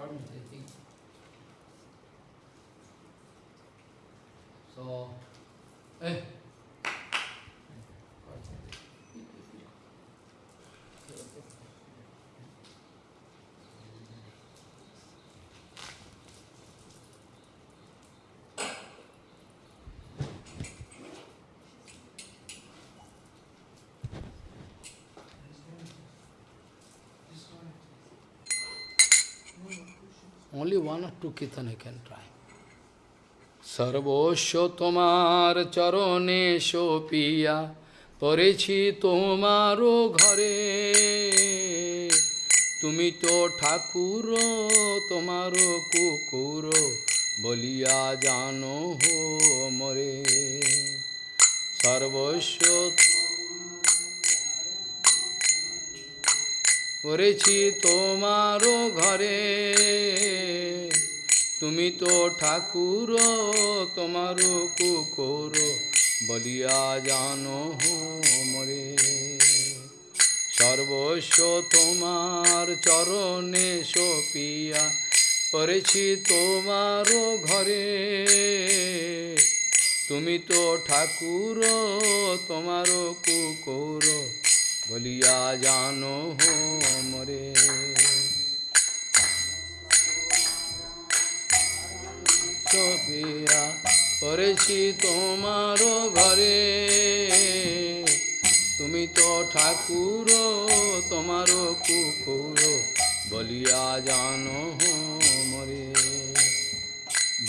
permit, I think. So, eh. Only one or two kirtan you can try. Sarvosho tomar charone shopiya Parechi tomaro ghare Tumi to thakuro tomaro kukuro বলিয়া জানো হো মরে সর্বস্ব পড়েছি তোমারও ঘরে। তুমি তো ঠাকুর তোমার কুকুর বলিয়া জানো মরে। সর্বস্ব তোমার চরণে সপিয়া করেছি তোমার ঘরে। তুমি তো ঠাকুর তোমার কুকুর বলিয়া জানো মরে সপিয়া করেছি তোমার ঘরে। তুমি তো ঠাকুর, তোমার কুকুর বলিয়া জানো মরে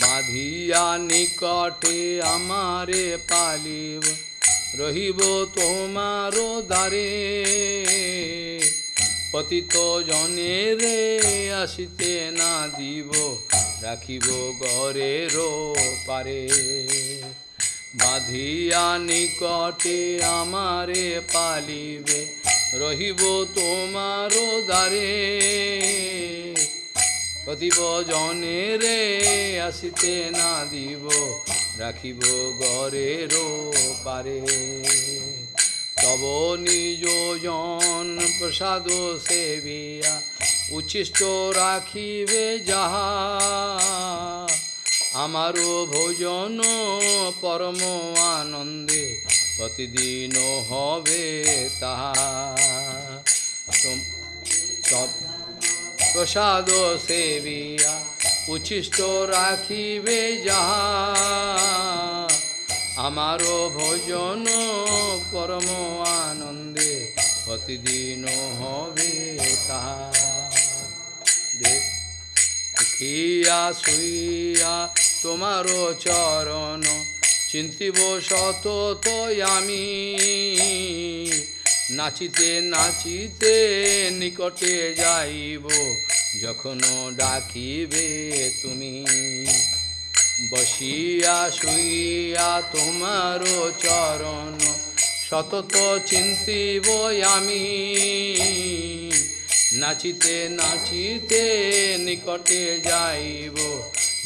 বাঁধিয়া নিকটে আমারে পালিব। রহিব তোমার দ্বারে। পতিত জনে রে আসিতে না দিব, রাখিব গরের পারে। বাঁধিয়া নিকটে আমারে পালিবে, রহিব তোমার দ্বারে। প্রতিব জনে রে আসিতে না দিব রাখিব গরের পারে তব নিজ জন প্রসাদ সেবিয়া উচ্ছিষ্ট রাখিবে যাহা। আমারও ভোজন পরম আনন্দে প্রতিদিন হবে তাহা। প্রসাদ সেবিয়া উচ্ছিষ্ট রাখিবে যাহা। আমারও ভোজন পরম আনন্দে প্রতিদিন হবে তাহা। দেখিয়া শুইয়া তোমার চরণ চিন্তিব শত তো আমি। নাচিতে নাচিতে নিকটে যাইব যখন ডাকিবে তুমি, বসিয়া শুইয়া তোমার চরণ সতত চিন্তিব আমি। নাচিতে নাচিতে নিকটে যাইব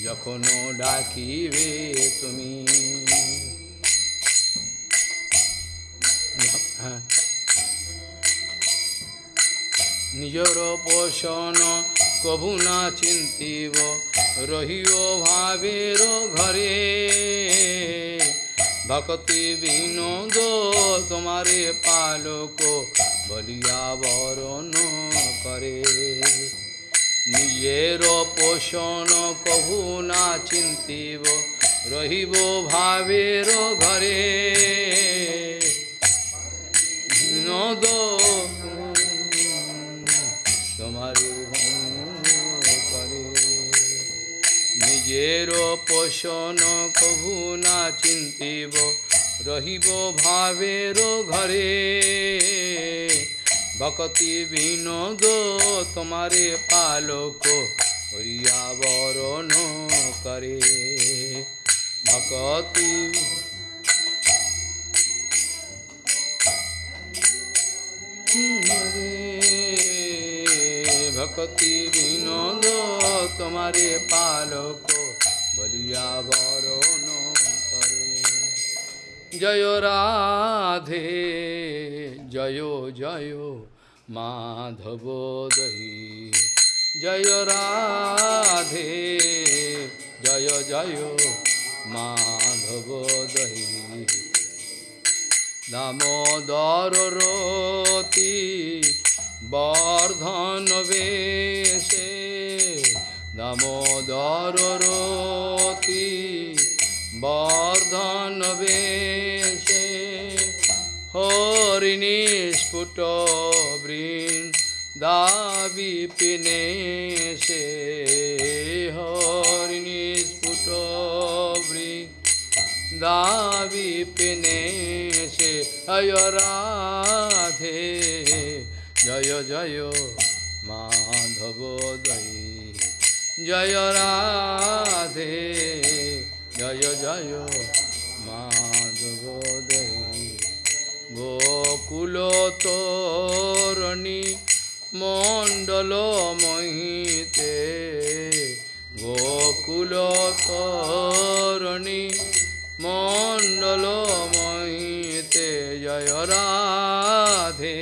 যখন ডাকিবে তুমি। নিজর পোষণ কভু না চিন্তিব, রহিও ভাবের ঘরে। ভক্তি বিনোদ তোমারে পালক, বলিয়া বরণ করে। নিজের পোষণ কভু না চিন্তিব, রহিব ভাবের ঘরে। বিনোদ নিজের পোষণ কভু না চিন্তিব, রহিব ভাবের ঘরে। ভকতি বিনোদ তোমারে পালক হরিয়া বরণ করে। ভকতি ভকতি বিনোদ তোমারে পালক বলিয়া বরণ করে জয় রাধে জয় জয় মাধব দহি জয় রাধে জয় জয় মাধব দহি দামোদর রতি বর্ধন বেশে দামোদর রতি বর্ধন বেশে হরিণী স্ফুট বৃন্দাবি পিনে সে হরিণী স্ফুট বৃন্দাবি পিনে সে অয় রাধে, জয় জয় মাধব দৈ জয় রাধে, জয় জয় মাধব গোকুল তোরণী মণ্ডল মহিতে, গোকুল তোরণী মণ্ডল মহিতে, জয় রাধে,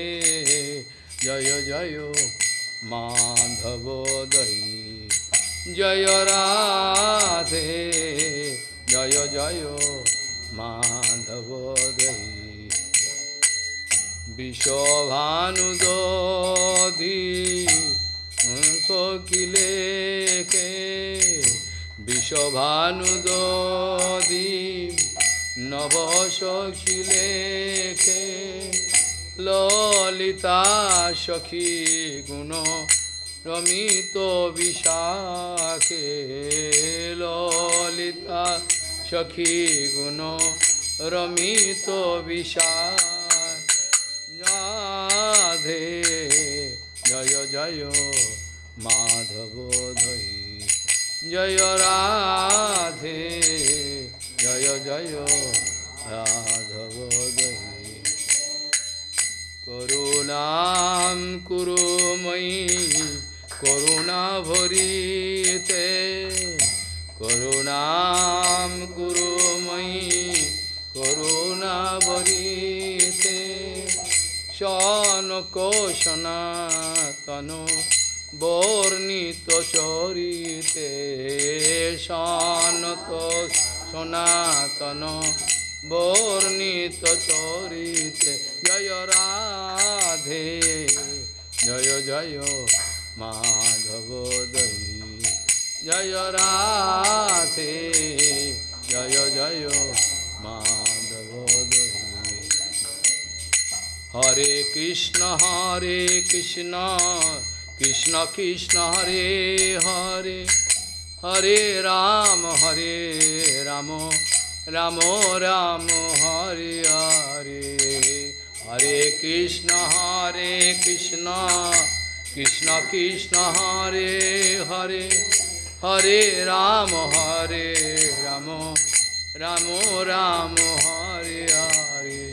জয় জয় মাধব দৈ জয় রাধে, জয় জয় মাধব দৈ বিষভানুদধি সকিলে কে বিষভানুদধি নব সখিলে কে ললিতা সখী গুণ রমিত বিশাখে ললিতা সখী গুণ রমিত বিশাখ। রাধে, জয় জয় মাধব ধৈ। জয় রাধে, জয় জয় রাধব দৈ করুণাম কুরু ময়ি করুণা ভরিতে করুণাম কুরু ময়ি করুণা ভরিতে। শনক সনাতন বর্ণিত চরিতে সনত সনাতন বর্ণিত চরিতে। জয় রাধে, জয় জয় माधव दही जय राधे। जय जय माधव दही हरे कृष्ण हरे कृष्ण। कृष्ण कृष्ण, हरे हरे। हरे राम हरे राम। राम राम, हरे हरे। हरे कृष्ण हरे Krishna. Krishna Krishna Hare Hare Hare Rama Hare Rama Rama Rama Hare Hare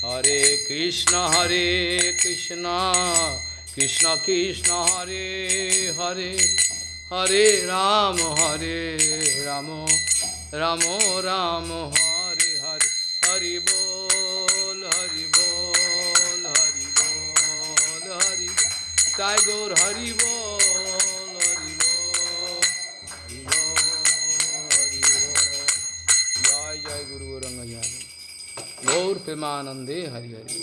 Hare Krishna Hare Krishna Krishna Krishna Hare Hare Hare Ram Hare Rama Rama Rama Hare Hare Hare Bo তাই গৌর হরি বল হরি বল হরি বল হরি বল জয় জয় গুরু গৌরঙ্গ গৌর প্রেমানন্দে হরি হরি